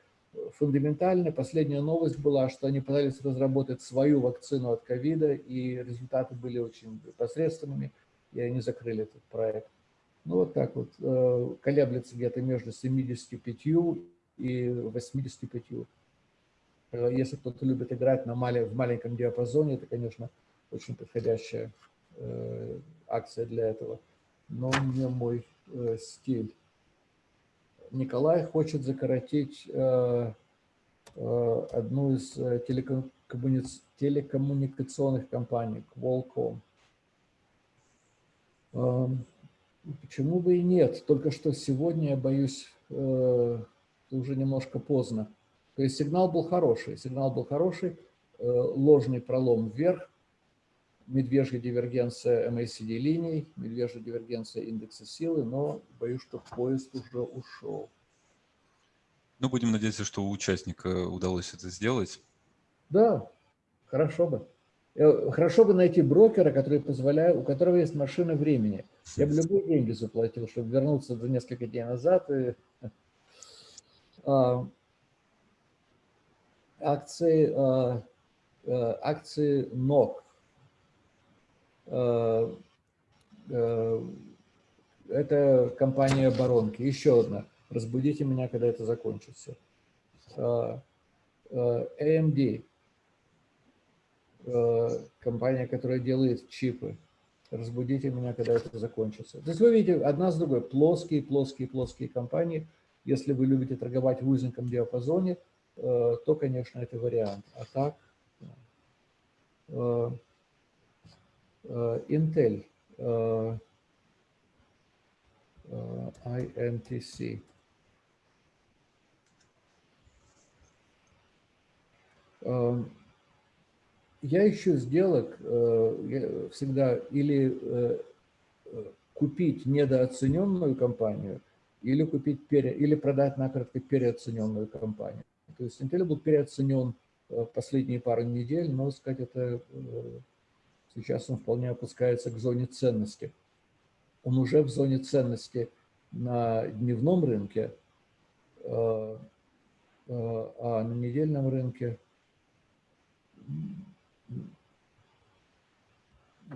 Фундаментально последняя новость была, что они пытались разработать свою вакцину от ковида, и результаты были очень посредственными и они закрыли этот проект. Ну, вот так вот, э, колеблется где-то между 75 и 85. Э, если кто-то любит играть на мале, в маленьком диапазоне, это, конечно, очень подходящая э, акция для этого. Но не мой стиль. Николай хочет закоротить одну из телекоммуникационных компаний, Qualcomm. Почему бы и нет? Только что сегодня, я боюсь, уже немножко поздно. То есть сигнал был хороший. Сигнал был хороший, ложный пролом вверх, медвежья дивергенция MACD линий, медвежья дивергенция индекса силы, но боюсь, что поезд уже ушел. Ну, будем надеяться, что у участника удалось это сделать. Да, хорошо бы. Э, хорошо бы найти брокера, который позволяет, у которого есть машина времени. Я бы любые деньги заплатил, чтобы вернуться за несколько дней назад. И, а, акции, а, а, акции НОК Э, э, это компания Баронки. Еще одна. Разбудите меня, когда это закончится. Э, AMD. Компания, которая делает чипы. Разбудите меня, когда это закончится. То есть вы видите, одна с другой. Плоские, плоские, плоские компании. Если вы любите торговать в узеньком диапазоне, то, конечно, это вариант. А так... Э, Intel, э, э, INTC. Я ищу сделок всегда или купить недооцененную компанию, или купить пере, или продать накратко переоцененную компанию. То есть Intel был переоценен последние пару недель, но сказать это Сейчас он вполне опускается к зоне ценности. Он уже в зоне ценности на дневном рынке, э, э, а на недельном рынке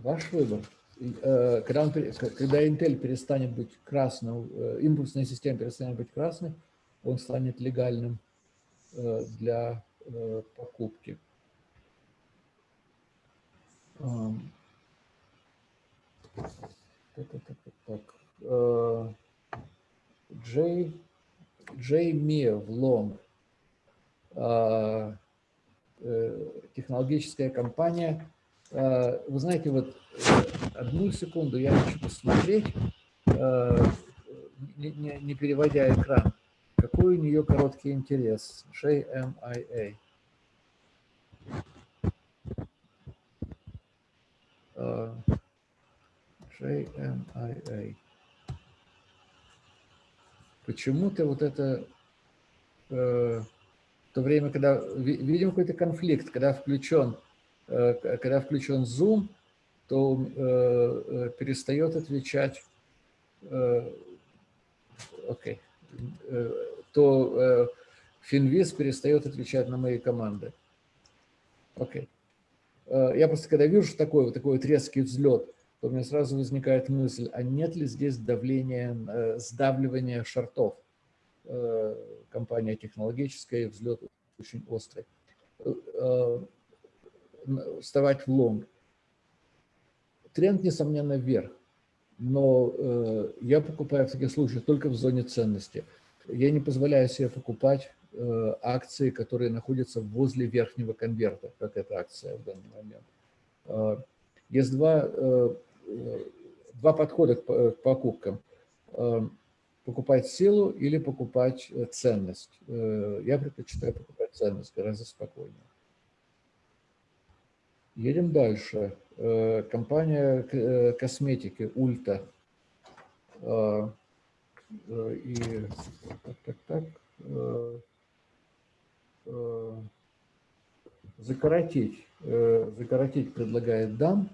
ваш выбор. Э, когда, он, когда Intel перестанет быть красным, импульсная система перестанет быть красной, он станет легальным для покупки. Так. Джей, Джей Мия в Лонг. Технологическая компания. Вы знаете, вот одну секунду я хочу посмотреть, не, не, переводя экран, какой у нее короткий интерес. JMIA. JMIA. Почему-то вот это, э, в то время, когда, видим какой-то конфликт, когда включен, э, когда включен Zoom, то э, э, перестает отвечать, э, окей, э, то э, Финвиз перестает отвечать на мои команды. Окей. Э, я просто когда вижу такой, вот такой вот резкий взлет, то у меня сразу возникает мысль, а нет ли здесь давления, э, сдавливания шортов? Э, компания технологическая, взлет очень острый. Вставать в лонг. Тренд, несомненно, вверх, но я покупаю в таких случаях только в зоне ценности. Я не позволяю себе покупать Э, акции, которые находятся возле верхнего конверта, как эта акция в данный момент. Э, есть два, э, два подхода к покупкам. Покупать силу или покупать ценность. Я предпочитаю покупать ценность гораздо спокойнее. Едем дальше. Компания косметики Ульта. И так, так, так Э, закоротить, э, закоротить предлагает дам.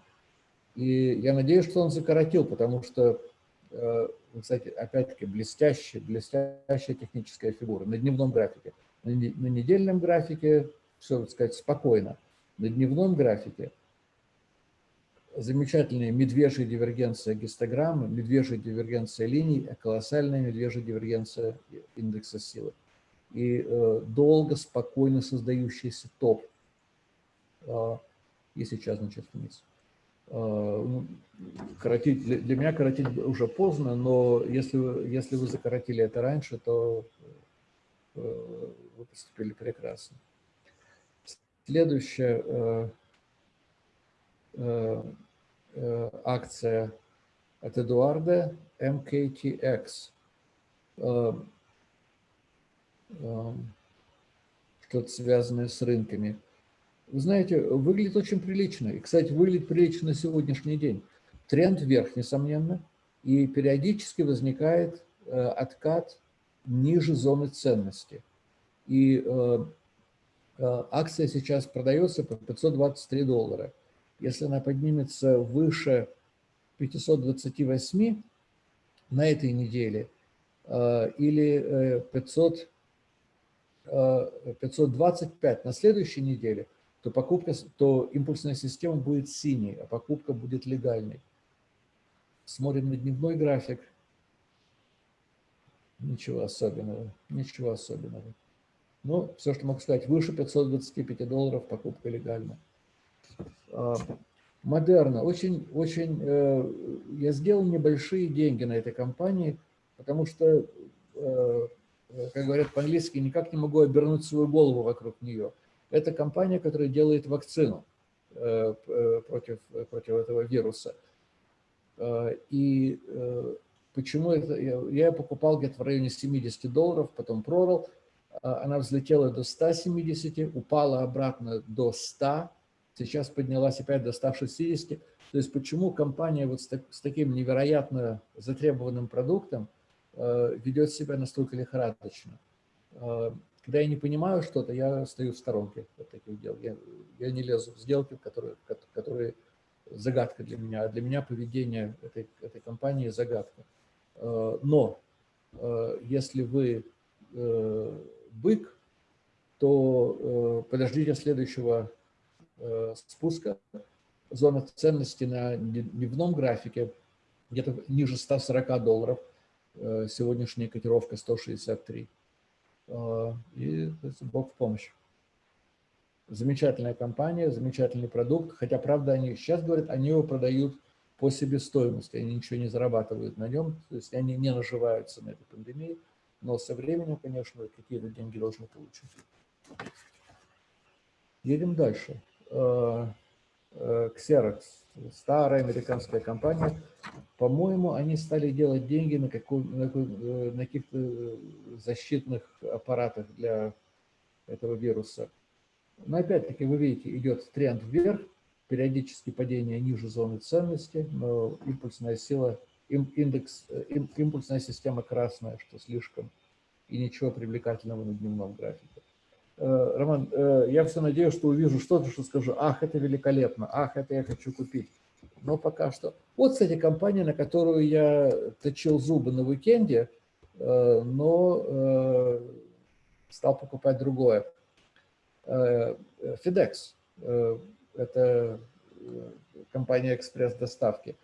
И я надеюсь, что он закоротил, потому что, э, кстати, опять-таки, блестящая, блестящая техническая фигура на дневном графике. На недельном графике все, так сказать, спокойно. На дневном графике замечательная медвежья дивергенция гистограммы, медвежья дивергенция линий, колоссальная медвежья дивергенция индекса силы и э, долго, спокойно создающийся топ. Э, и сейчас, значит, вниз. ну, коротить, для, меня коротить уже поздно, но если вы, если вы закоротили это раньше, то вы поступили прекрасно. Следующая акция от Эдуарда MKTX. Что-то связанное с рынками. Вы знаете, выглядит очень прилично. И, кстати, выглядит прилично на сегодняшний день. Тренд вверх, несомненно, и периодически возникает э, откат ниже зоны ценности. И э, э, акция сейчас продается по 523 доллара. Если она поднимется выше 528 на этой неделе или 500, 525 на следующей неделе – то, покупка, то импульсная система будет синей, а покупка будет легальной. Смотрим на дневной график. Ничего особенного, ничего особенного. Но все, что могу сказать, выше 525 долларов покупка легальна. А, Модерна. Очень, очень, э, я сделал небольшие деньги на этой компании, потому что, э, как говорят по-английски, никак не могу обернуть свою голову вокруг нее. Это компания, которая делает вакцину э, против, против этого вируса. Э, и почему это? Я покупал где-то в районе 70 долларов, потом продал. Она взлетела до 170, упала обратно до 100, сейчас поднялась опять до 160. То есть почему компания вот с, так, с таким невероятно затребованным продуктом ведет себя настолько лихорадочно? Когда я не понимаю что-то, я стою в сторонке от таких дел. Я, я не лезу в сделки, которые, которые загадка для меня. А для меня поведение этой, этой компании загадка. Э, но э, если вы э, бык, то подождите следующего спуска. Зона ценности на дневном графике где-то ниже 140 долларов. Сегодняшняя котировка 163. А, и Бог в помощь. Замечательная компания, замечательный продукт, хотя, правда, они сейчас говорят, они его продают по себестоимости, они ничего не зарабатывают на нем, то есть они не наживаются на этой пандемии, но со временем, конечно, какие-то деньги должны получить. Едем дальше. А, а, Xerox старая американская компания. По-моему, они стали делать деньги на, на, э, на каких-то защитных аппаратах для этого вируса. Но опять-таки, вы видите, идет тренд вверх, периодически падение ниже зоны ценности, но импульсная сила, индекс, э, импульсная система красная, что слишком, и ничего привлекательного на дневном графике. Э, Роман, э, я все надеюсь, что увижу что-то, что скажу, ах, это великолепно, ах, это я хочу купить. Но пока что. Вот, кстати, компания, на которую я точил зубы на уикенде, но стал покупать другое. FedEx – это компания экспресс-доставки.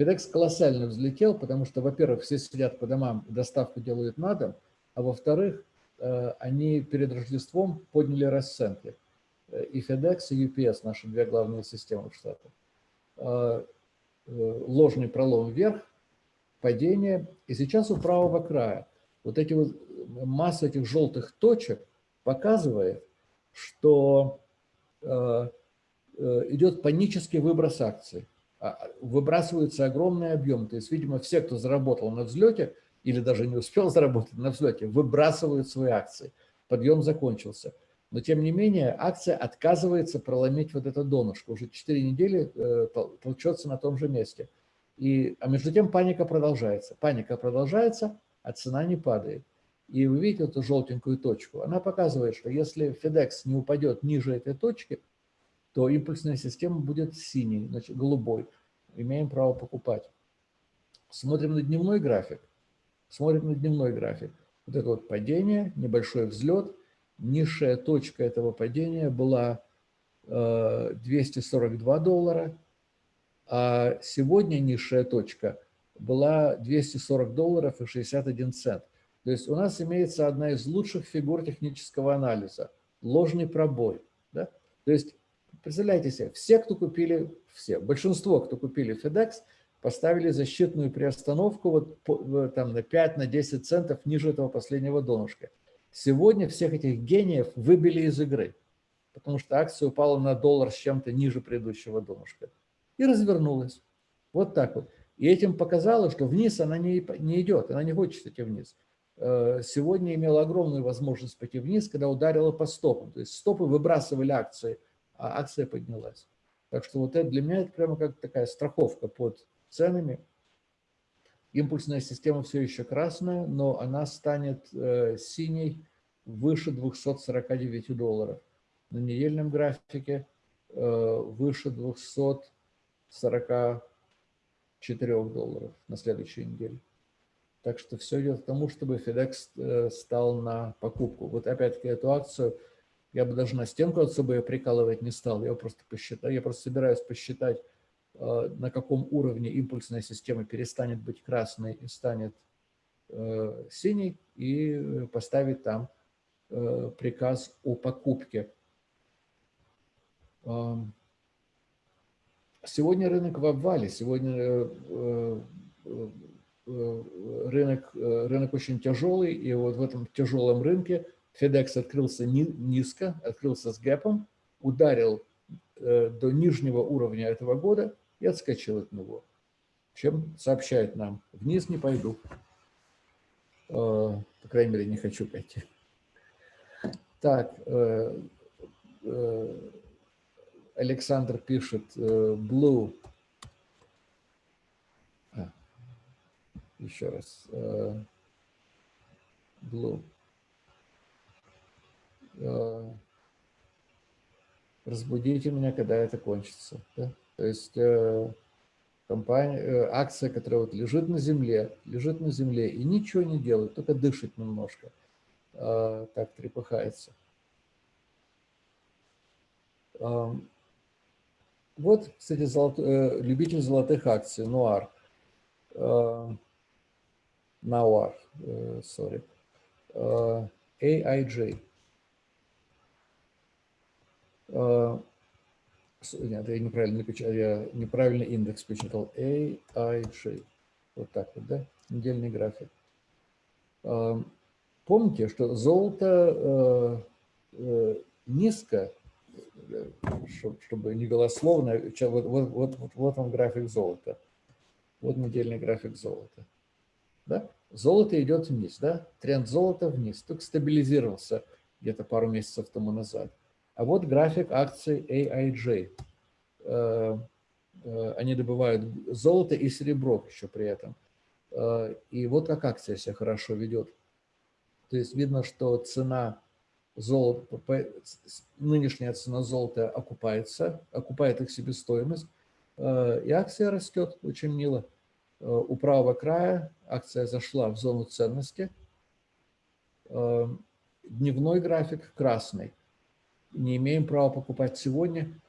FedEx колоссально взлетел, потому что, во-первых, все сидят по домам, доставку делают на дом, а во-вторых, Э, они перед Рождеством подняли расценки. Э, и FedEx, и UPS, наши две главные системы в Штатах. Э, ложный пролом вверх, падение. И сейчас у правого края вот эти вот масса этих желтых точек показывает, что идет панический выброс акций. А, выбрасывается огромный объем. То есть, видимо, все, кто заработал на взлете, или даже не успел заработать на взлете, выбрасывают свои акции. Подъем закончился. Но тем не менее акция отказывается проломить вот это донышко. Уже 4 недели э, толчется на том же месте. И, а между тем паника продолжается. Паника продолжается, а цена не падает. И вы видите эту желтенькую точку. Она показывает, что если FedEx не упадет ниже этой точки, то импульсная система будет синей, значит голубой. Имеем право покупать. Смотрим на дневной график. Смотрим на дневной график. Вот это вот падение, небольшой взлет. Низшая точка этого падения была 242 э, доллара, а сегодня низшая точка была 240 долларов и 61 цент. То есть у нас имеется одна из лучших фигур технического анализа – ложный пробой. Да? То есть представляете себе, все, кто купили, все, большинство, кто купили FedEx, поставили защитную приостановку вот там на 5-10 на 10 центов ниже этого последнего донышка. Сегодня всех этих гениев выбили из игры, потому что акция упала на доллар с чем-то ниже предыдущего донышка и развернулась. Вот так вот. И этим показало, что вниз она не, не идет, она не хочет идти вниз. Э, сегодня имела огромную возможность пойти вниз, когда ударила по стопам. То есть стопы выбрасывали акции, а акция поднялась. Так что вот это для меня это прямо как такая страховка под ценами. Импульсная система все еще красная, но она станет э, синей выше 249 долларов. На недельном графике э, выше 244 долларов на следующей неделе. Так что все идет к тому, чтобы FedEx э, стал на покупку. Вот опять-таки эту акцию я бы даже на стенку от собой прикалывать не стал. Я просто посчитаю, я просто собираюсь посчитать, э, на каком уровне импульсная система перестанет быть красной и станет э, синей, и поставить там приказ о покупке. Сегодня рынок в обвале. Сегодня Э, рынок, э, рынок очень тяжелый, и вот в этом тяжелом рынке FedEx открылся низко, открылся с гэпом, ударил э, до нижнего уровня этого года и отскочил от него. Чем сообщает нам, вниз не пойду. По крайней мере, не хочу пойти. Так, Александр пишет, Blue еще раз. Э, Blue. Э, разбудите меня, когда это кончится. Да? То есть э, компания, акция, которая вот лежит на земле, лежит на земле и ничего не делает, только дышит немножко, так трепыхается. Вот, кстати, золот... любитель золотых акций, Нуар. Sorry, uh, AIJ. Uh, нет, я неправильно, я неправильно индекс посчитал. AIJ. Вот так вот, да? Недельный график. Uh, помните, что золото uh, низко, чтобы не голословно, вот, вот, вот, вот он график золота. Вот недельный график золота. Да? Золото идет вниз, да? тренд золота вниз, только стабилизировался где-то пару месяцев тому назад. А вот график акций AIJ. Э, э, они добывают золото и серебро еще при этом. Э, и вот как акция себя хорошо ведет. То есть видно, что цена золота, нынешняя цена золота окупается, окупает их себестоимость, и акция растет очень мило. У правого края акция зашла в зону ценности. Дневной график красный. Не имеем права покупать сегодня.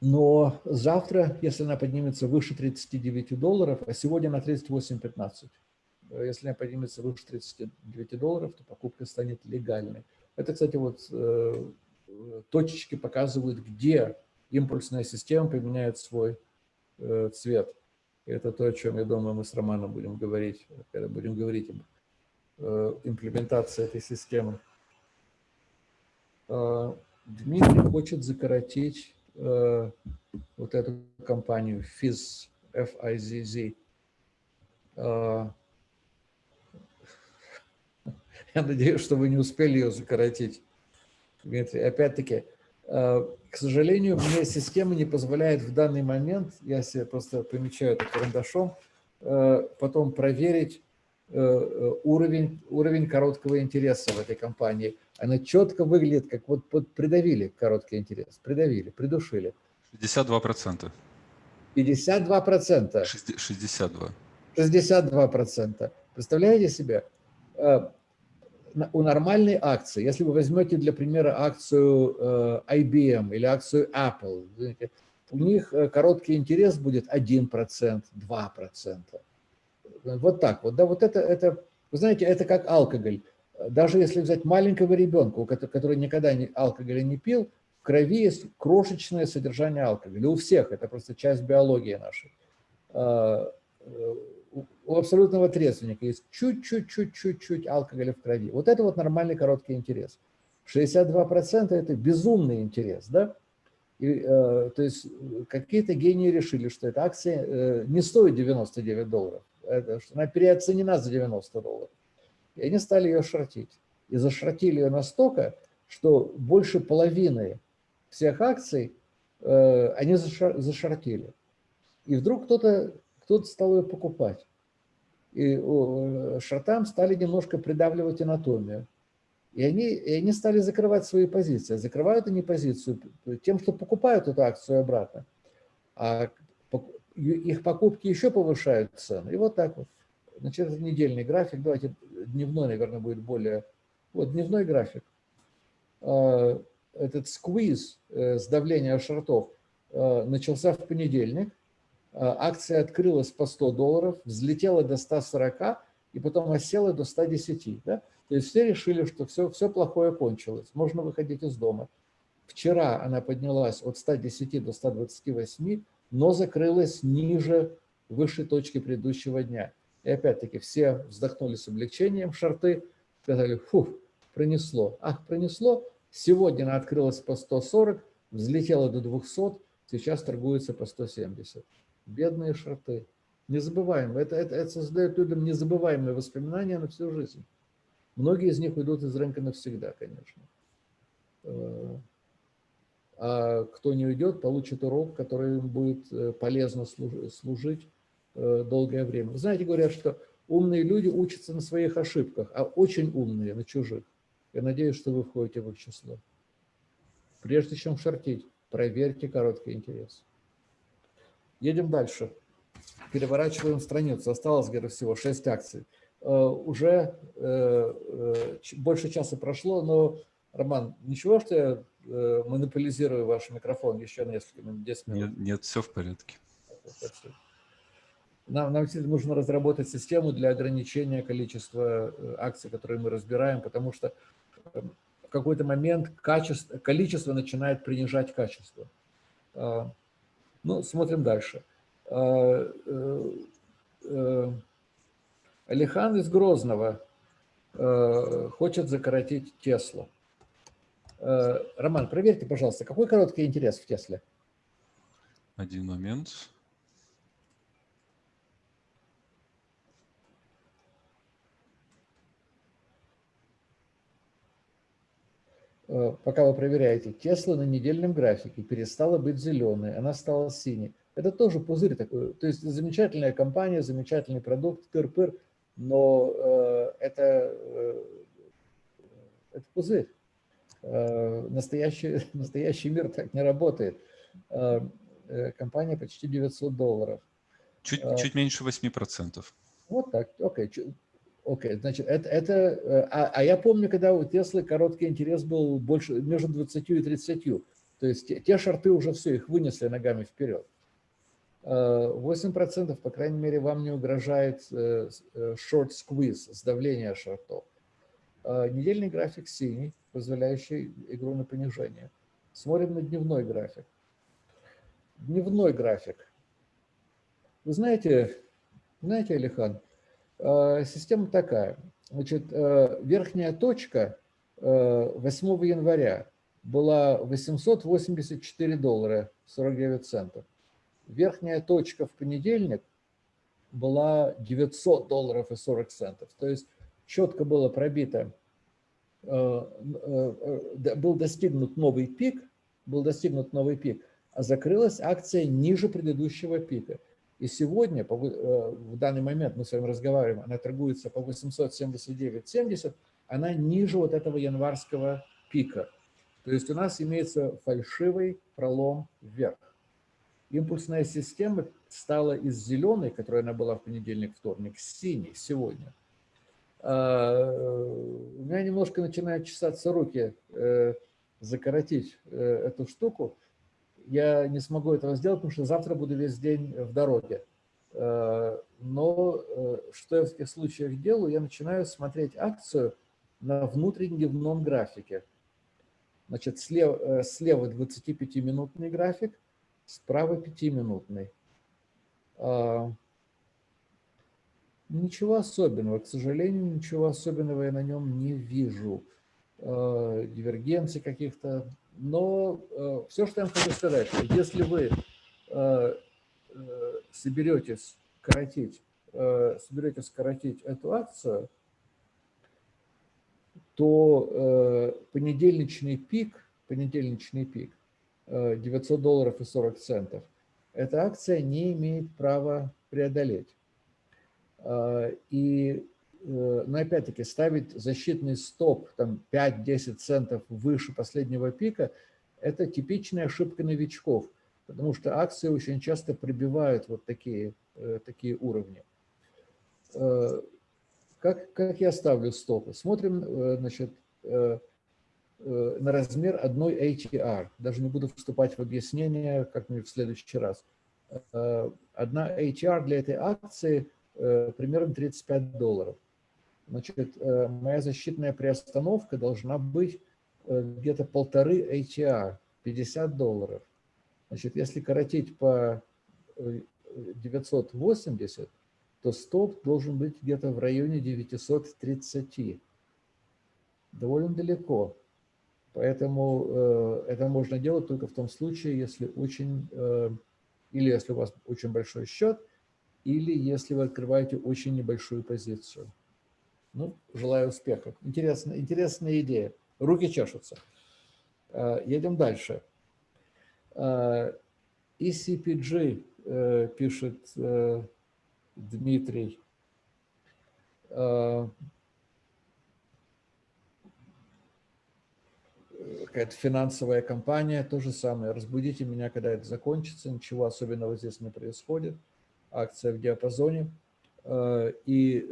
Но завтра, если она поднимется выше 39 долларов, а сегодня на 38.15, э, если она поднимется выше 39 долларов, то покупка станет легальной. Это, кстати, вот точечки показывают, где импульсная система применяет свой цвет. Это то, о чем, я думаю, мы с Романом будем говорить, когда будем говорить об э, имплементации этой системы. Э, Дмитрий хочет закоротить э, вот эту компанию FIZ, F-I-Z-Z. Я надеюсь, что вы не успели ее закоротить, Дмитрий. Опять-таки, Э, к сожалению, мне система не позволяет в данный момент, я себе просто помечаю это карандашом, э, потом проверить э, уровень, уровень короткого интереса в этой компании. Она четко выглядит, как вот, вот придавили короткий интерес, придавили, придушили. 62%. 52%. 62. 62%. Представляете себе? у нормальной акции, если вы возьмете для примера акцию э, IBM или акцию Apple, у них э, короткий интерес будет 1%, 2%. Вот так вот. Да, вот это, это, вы знаете, это как алкоголь. Даже если взять маленького ребенка, который никогда не, алкоголя не пил, В крови есть крошечное содержание алкоголя. У всех, это просто часть биологии нашей. А, э, у абсолютного трезвенника есть чуть-чуть-чуть-чуть-чуть алкоголя в крови. Вот это вот нормальный короткий интерес. 62% это безумный интерес, да? И, э, то есть какие-то гении решили, что эта акция э, не стоит 99 долларов, это, что она переоценена за 90 долларов. И они стали ее шортить. И зашортили ее настолько, что больше половины всех акций э, они зашортили. И вдруг кто-то кто, -то, стал ее покупать. И шортам стали немножко придавливать анатомию. И они, и они стали закрывать свои позиции. Закрывают они позицию тем, что покупают эту акцию обратно. А их покупки еще повышают цену. И вот так вот. Значит, это недельный график. Давайте дневной, наверное, будет более... Вот дневной график. А, этот сквиз, э, сдавление шортов, э, начался в понедельник. Акция открылась по 100 долларов, взлетела до 140 и потом осела до 110. Да? То есть все решили, что все, все плохое кончилось, можно выходить из дома. Вчера она поднялась от 110 до 128, но закрылась ниже высшей точки предыдущего дня. И опять-таки все вздохнули с облегчением, шарты, сказали, фух, пронесло. Ах, пронесло. Сегодня она открылась по 140, взлетела до 200, сейчас торгуется по 170. Бедные шарты. Не забываем, это, это, это создает людям незабываемые воспоминания на всю жизнь. Многие из них уйдут из рынка навсегда, конечно. Э, а кто не уйдет, получит урок, который им будет э, полезно служить долгое время. Вы знаете, говорят, что умные люди учатся на своих ошибках, а очень умные на чужих. Я надеюсь, что вы входите в их число. Прежде чем шортить, проверьте короткий интерес. Едем дальше. Переворачиваем страницу. Осталось, где-то всего 6 акций. Э, уже э, э, больше часа прошло, но, Роман, ничего, что я монополизирую ваш микрофон еще несколько минут, 10 минут? Нет, нет все в порядке. Нам, нам нужно разработать систему для ограничения количества акций, которые мы разбираем, потому что в какой-то момент качество, количество начинает принижать качество. Ну, смотрим дальше. Алихан из Грозного э, хочет закоротить Теслу. Э, Роман, проверьте, пожалуйста, какой короткий интерес в Тесле? Один момент. Пока вы проверяете, Тесла на недельном графике перестала быть зеленой, она стала синей. Это тоже пузырь такой. То есть замечательная компания, замечательный продукт, тыр-пыр – но э, это, э, это пузырь. Э, настоящий, настоящий мир так не работает. Э, э компания почти 900 долларов. Чуть, э, чуть меньше 8%. Вот так, окей. Okay. Окей, okay, значит, это, это э, а, а я помню, когда у Теслы короткий интерес был больше, между 20 и 30. То есть те, те шарты уже все, их вынесли ногами вперед. 8%, по крайней мере, вам не угрожает э, э, short squeeze, сдавление шортов. А, недельный график синий, позволяющий игру на понижение. Смотрим на дневной график. Дневной график. Вы знаете, знаете, Алихан, система такая. Значит, э, верхняя точка 8 января была 884 доллара 49 центов. Верхняя точка в понедельник была 900 долларов и 40 центов. То есть четко было пробито, э, э, был достигнут новый пик, был достигнут новый пик, а закрылась акция ниже предыдущего пика. И сегодня, э, в данный момент мы с вами разговариваем, она торгуется по 879.70, она ниже вот этого январского пика. То есть у нас имеется фальшивый пролом вверх импульсная система стала из зеленой, которая она была в понедельник, вторник, синей сегодня. А, у меня немножко начинают чесаться руки э, закоротить э, эту штуку. Я не смогу этого сделать, потому что завтра буду весь день в дороге. А, но э, что я в таких случаях делаю? Я начинаю смотреть акцию на внутридневном графике. Значит, слева, слева 25-минутный график, справа 5-минутный. А, ничего особенного, к сожалению, ничего особенного я на нем не вижу. Дивергенции каких-то. Но а, все, что я вам хочу сказать, если вы соберетесь коротить, соберетесь коротить эту акцию, то понедельничный пик, понедельничный пик 900 долларов и 40 центов – эта акция не имеет права преодолеть. А, и, э, но опять-таки, ставить защитный стоп там 5-10 центов выше последнего пика – это типичная ошибка новичков, потому что акции очень часто пробивают вот такие, э, такие уровни. Э, как, как я ставлю стопы? Смотрим, значит, Э, на размер одной ATR. Даже не буду вступать в объяснение как-нибудь в следующий раз. Э, одна ATR для этой акции э, примерно 35 долларов. Значит, моя защитная приостановка должна быть где-то полторы ATR, 50 долларов. Значит, если коротить по 980, то стоп должен быть где-то в районе 930. Довольно далеко. Поэтому э, это можно делать только в том случае, если очень, э, или если у вас очень большой счет, или если вы открываете очень небольшую позицию. Ну, желаю успехов. Интересная, интересная идея. Руки чешутся. Э, едем дальше. Э, ECPG, э, пишет Дмитрий. Какая-то финансовая компания, то же самое. Разбудите меня, когда это закончится, ничего особенного здесь не происходит. Акция в диапазоне. И,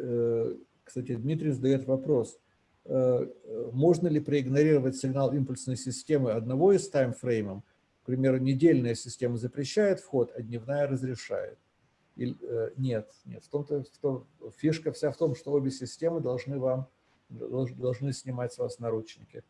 кстати, Дмитрий задает вопрос, э, можно ли проигнорировать сигнал импульсной системы одного из таймфреймов, к примеру, недельная система запрещает вход, а дневная разрешает. И, нет, нет. В том-то, том, фишка вся в том, что обе системы должны вам должны снимать с вас наручники.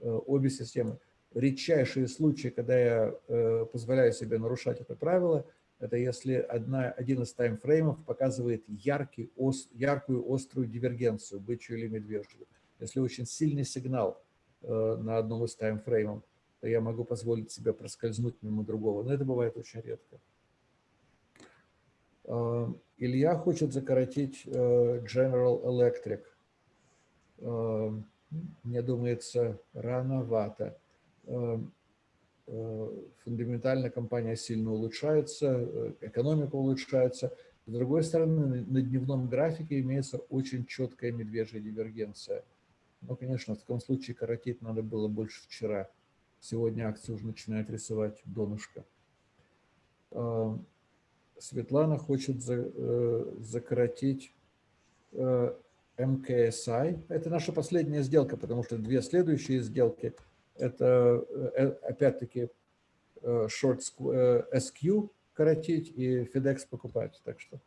Э, обе системы. Редчайшие случаи, когда я э, позволяю себе нарушать это правило, это если одна, один из таймфреймов показывает яркий, ос, яркую острую дивергенцию, бычью или медвежью. Если очень сильный сигнал э, на одном из таймфреймов, то я могу позволить себе проскользнуть мимо другого. Но это бывает очень редко. Илья хочет закоротить General Electric мне думается, рановато. Э, фундаментально компания сильно улучшается, э, экономика улучшается. С другой стороны, на дневном графике имеется очень четкая медвежья дивергенция. Но, конечно, в таком случае коротить надо было больше вчера. Сегодня акция уже начинает рисовать донышко. Эм, Светлана хочет э, закоротить MKSI. Это наша последняя сделка, потому что две следующие сделки – это э, опять-таки э, short SQ коротить и FedEx покупать. Так что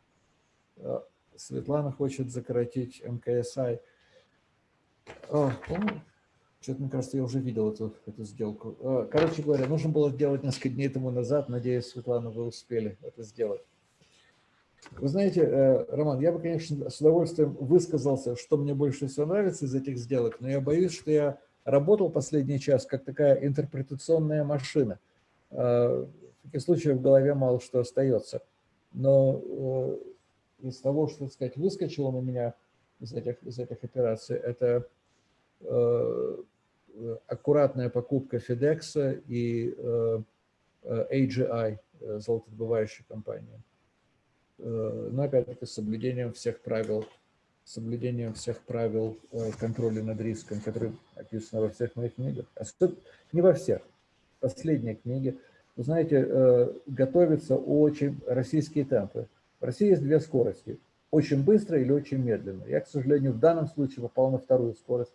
э, Светлана хочет закоротить МКСI. Что-то, мне кажется, я уже видел эту, эту сделку. Короче говоря, нужно было сделать несколько дней тому назад. Надеюсь, Светлана, вы успели это сделать. Вы знаете, э, Роман, я бы, конечно, с удовольствием высказался, что мне больше всего нравится из этих сделок, но я боюсь, что я работал последний час как такая интерпретационная машина. Э, таких случаях в голове мало что остается. Но э, из того, что, так сказать, выскочило на меня из этих, из этих операций, это аккуратная покупка FedEx и AGI, золотодобывающей компании. Э, но опять-таки с соблюдением всех правил, соблюдением всех правил э, контроля над риском, которые описаны во всех моих книгах. А не во всех. Последние книги. Вы знаете, э, готовятся очень российские темпы. В России есть две скорости. Очень быстро или очень медленно. Я, к сожалению, в данном случае попал на вторую скорость.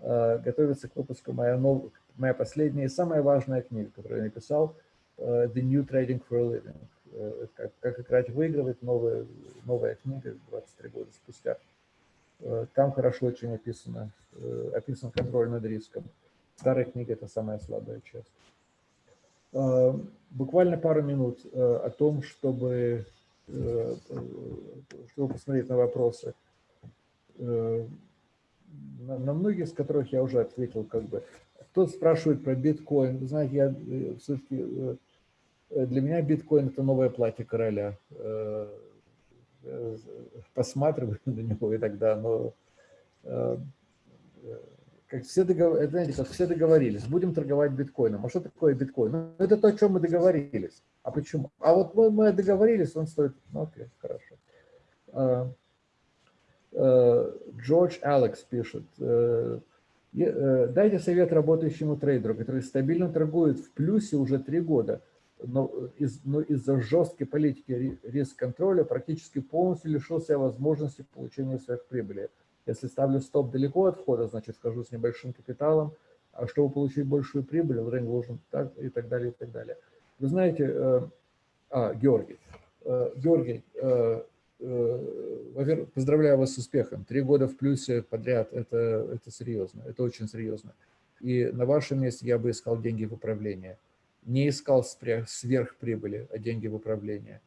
Готовится к выпуску моя, нов... моя последняя и самая важная книга, которую я написал, The New Trading for a Living Э, как, как играть выигрывать, новая, новая книга 23 года спустя. Э, там хорошо очень описано, э, описан контроль над риском. Старая книга – это самая слабая часть. Буквально пару минут о том, чтобы, чтобы посмотреть на вопросы. На многие из которых я уже ответил как бы. Кто спрашивает про биткоин. Знаете, я все-таки для меня биткоин – это новое платье короля. Э, э, посматриваю на него и тогда, но э, как все, договор... знаете, как все договорились, будем торговать биткоином. А что такое биткоин? Ну, это то, о чем мы договорились. А почему? А вот мы, мы договорились, он стоит... Ну, окей, хорошо. Джордж Алекс пишет. Дайте совет работающему трейдеру, который стабильно торгует в плюсе уже три года – но, из, но из-за жесткой политики риск-контроля практически полностью лишился возможности получения сверхприбыли. Если ставлю стоп далеко от входа, значит, вхожу с небольшим капиталом, а чтобы получить большую прибыль, время должен так и так далее, и так далее. Вы знаете, э, а, Георгий, э, Георгий, э, э, поздравляю вас с успехом. Три года в плюсе подряд, это, это серьезно, это очень серьезно. И на вашем месте я бы искал деньги в управление не искал сверхприбыли, а деньги в управление.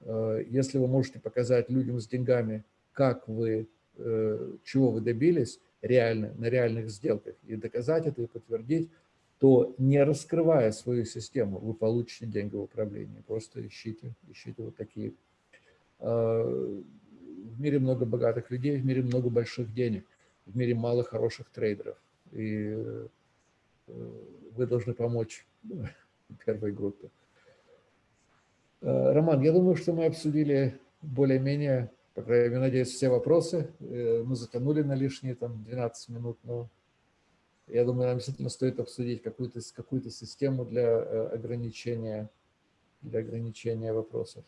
Э, если вы можете показать людям с деньгами, как вы, э, чего вы добились реально, на реальных сделках, и доказать это, и подтвердить, то не раскрывая свою систему, вы получите деньги в управлении. Просто ищите, ищите вот такие. Э, в мире много богатых людей, в мире много больших денег, в мире мало хороших трейдеров. И вы должны помочь первой группы. Э, Роман, я думаю, что мы обсудили более-менее, по крайней мере, надеюсь, все вопросы. Э, мы затянули на лишние там 12 минут, но я думаю, нам действительно стоит обсудить какую-то какую, -то, систему для э, ограничения, для ограничения вопросов.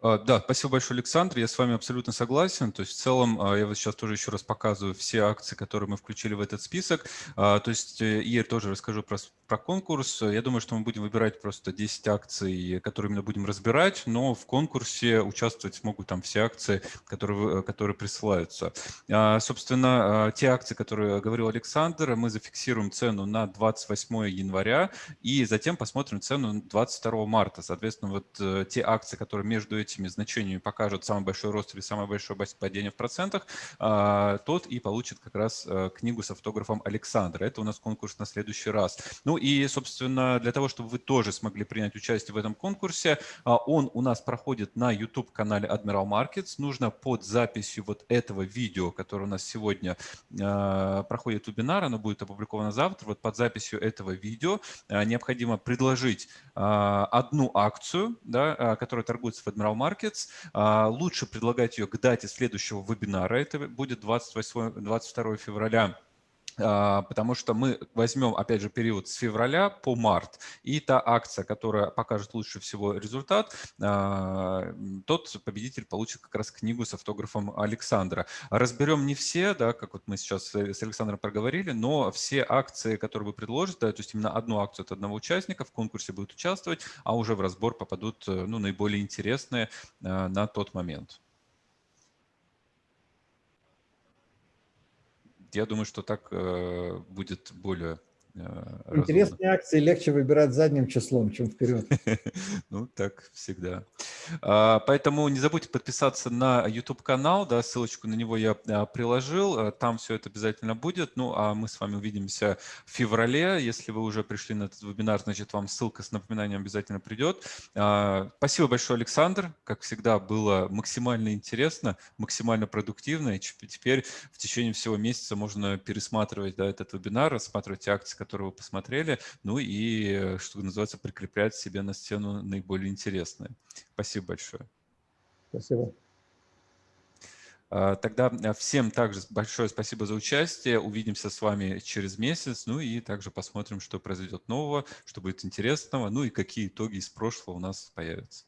А, да, спасибо большое, Александр. Я с вами абсолютно согласен. То есть в целом, а, я вот сейчас тоже еще раз показываю все акции, которые мы включили в этот список. А, то есть э, и тоже расскажу про, про конкурс. Я думаю, что мы будем выбирать просто 10 акций, которые именно будем разбирать, но в конкурсе участвовать смогут там все акции, которые, которые присылаются. Собственно, те акции, которые говорил Александр, мы зафиксируем цену на 28 января и затем посмотрим цену 22 марта. Соответственно, вот э, те акции, которые между этими значениями покажет самый большой рост или самое большое падение в процентах, а, тот и получит как раз э, книгу с автографом Александра. Это у нас конкурс на следующий раз. Ну и, собственно, для того, чтобы вы тоже смогли принять участие в этом конкурсе, а, он у нас проходит на YouTube-канале Admiral Markets. Нужно под записью вот этого видео, которое у нас сегодня а, проходит вебинар, оно будет опубликовано завтра, вот под записью этого видео необходимо предложить одну акцию, да, которая торгуется в Admiral Markets. А, лучше предлагать ее к дате следующего вебинара. Это будет 28, 22 февраля потому что мы возьмем, опять же, период с февраля по март, и та акция, которая покажет лучше всего результат, а, тот победитель получит как раз книгу с автографом Александра. Разберем не все, да, как вот мы сейчас с Александром проговорили, но все акции, которые вы предложите, да, то есть именно одну акцию от одного участника в конкурсе будут участвовать, а уже в разбор попадут ну, наиболее интересные а, на тот момент. Я думаю, что так э, будет более Э, Интересные акции легче выбирать задним числом, чем вперед. Ну, так всегда. А, поэтому не забудьте подписаться на YouTube-канал, да, ссылочку на него я а, приложил, э, там все это обязательно будет. Ну, а мы с вами увидимся в феврале. Если вы уже пришли на этот вебинар, значит, вам ссылка с напоминанием обязательно придет. А, спасибо большое, Александр. Как всегда, было максимально интересно, максимально продуктивно. И теперь в течение всего месяца можно пересматривать да, этот вебинар, рассматривать акции, которые вы посмотрели, ну и, что называется, прикреплять себе на стену наиболее интересные. Спасибо большое. Спасибо. А, тогда а, всем также большое спасибо за участие. Увидимся с вами через месяц. Ну и также посмотрим, что произойдет нового, что будет интересного, ну и какие итоги из прошлого у нас появятся.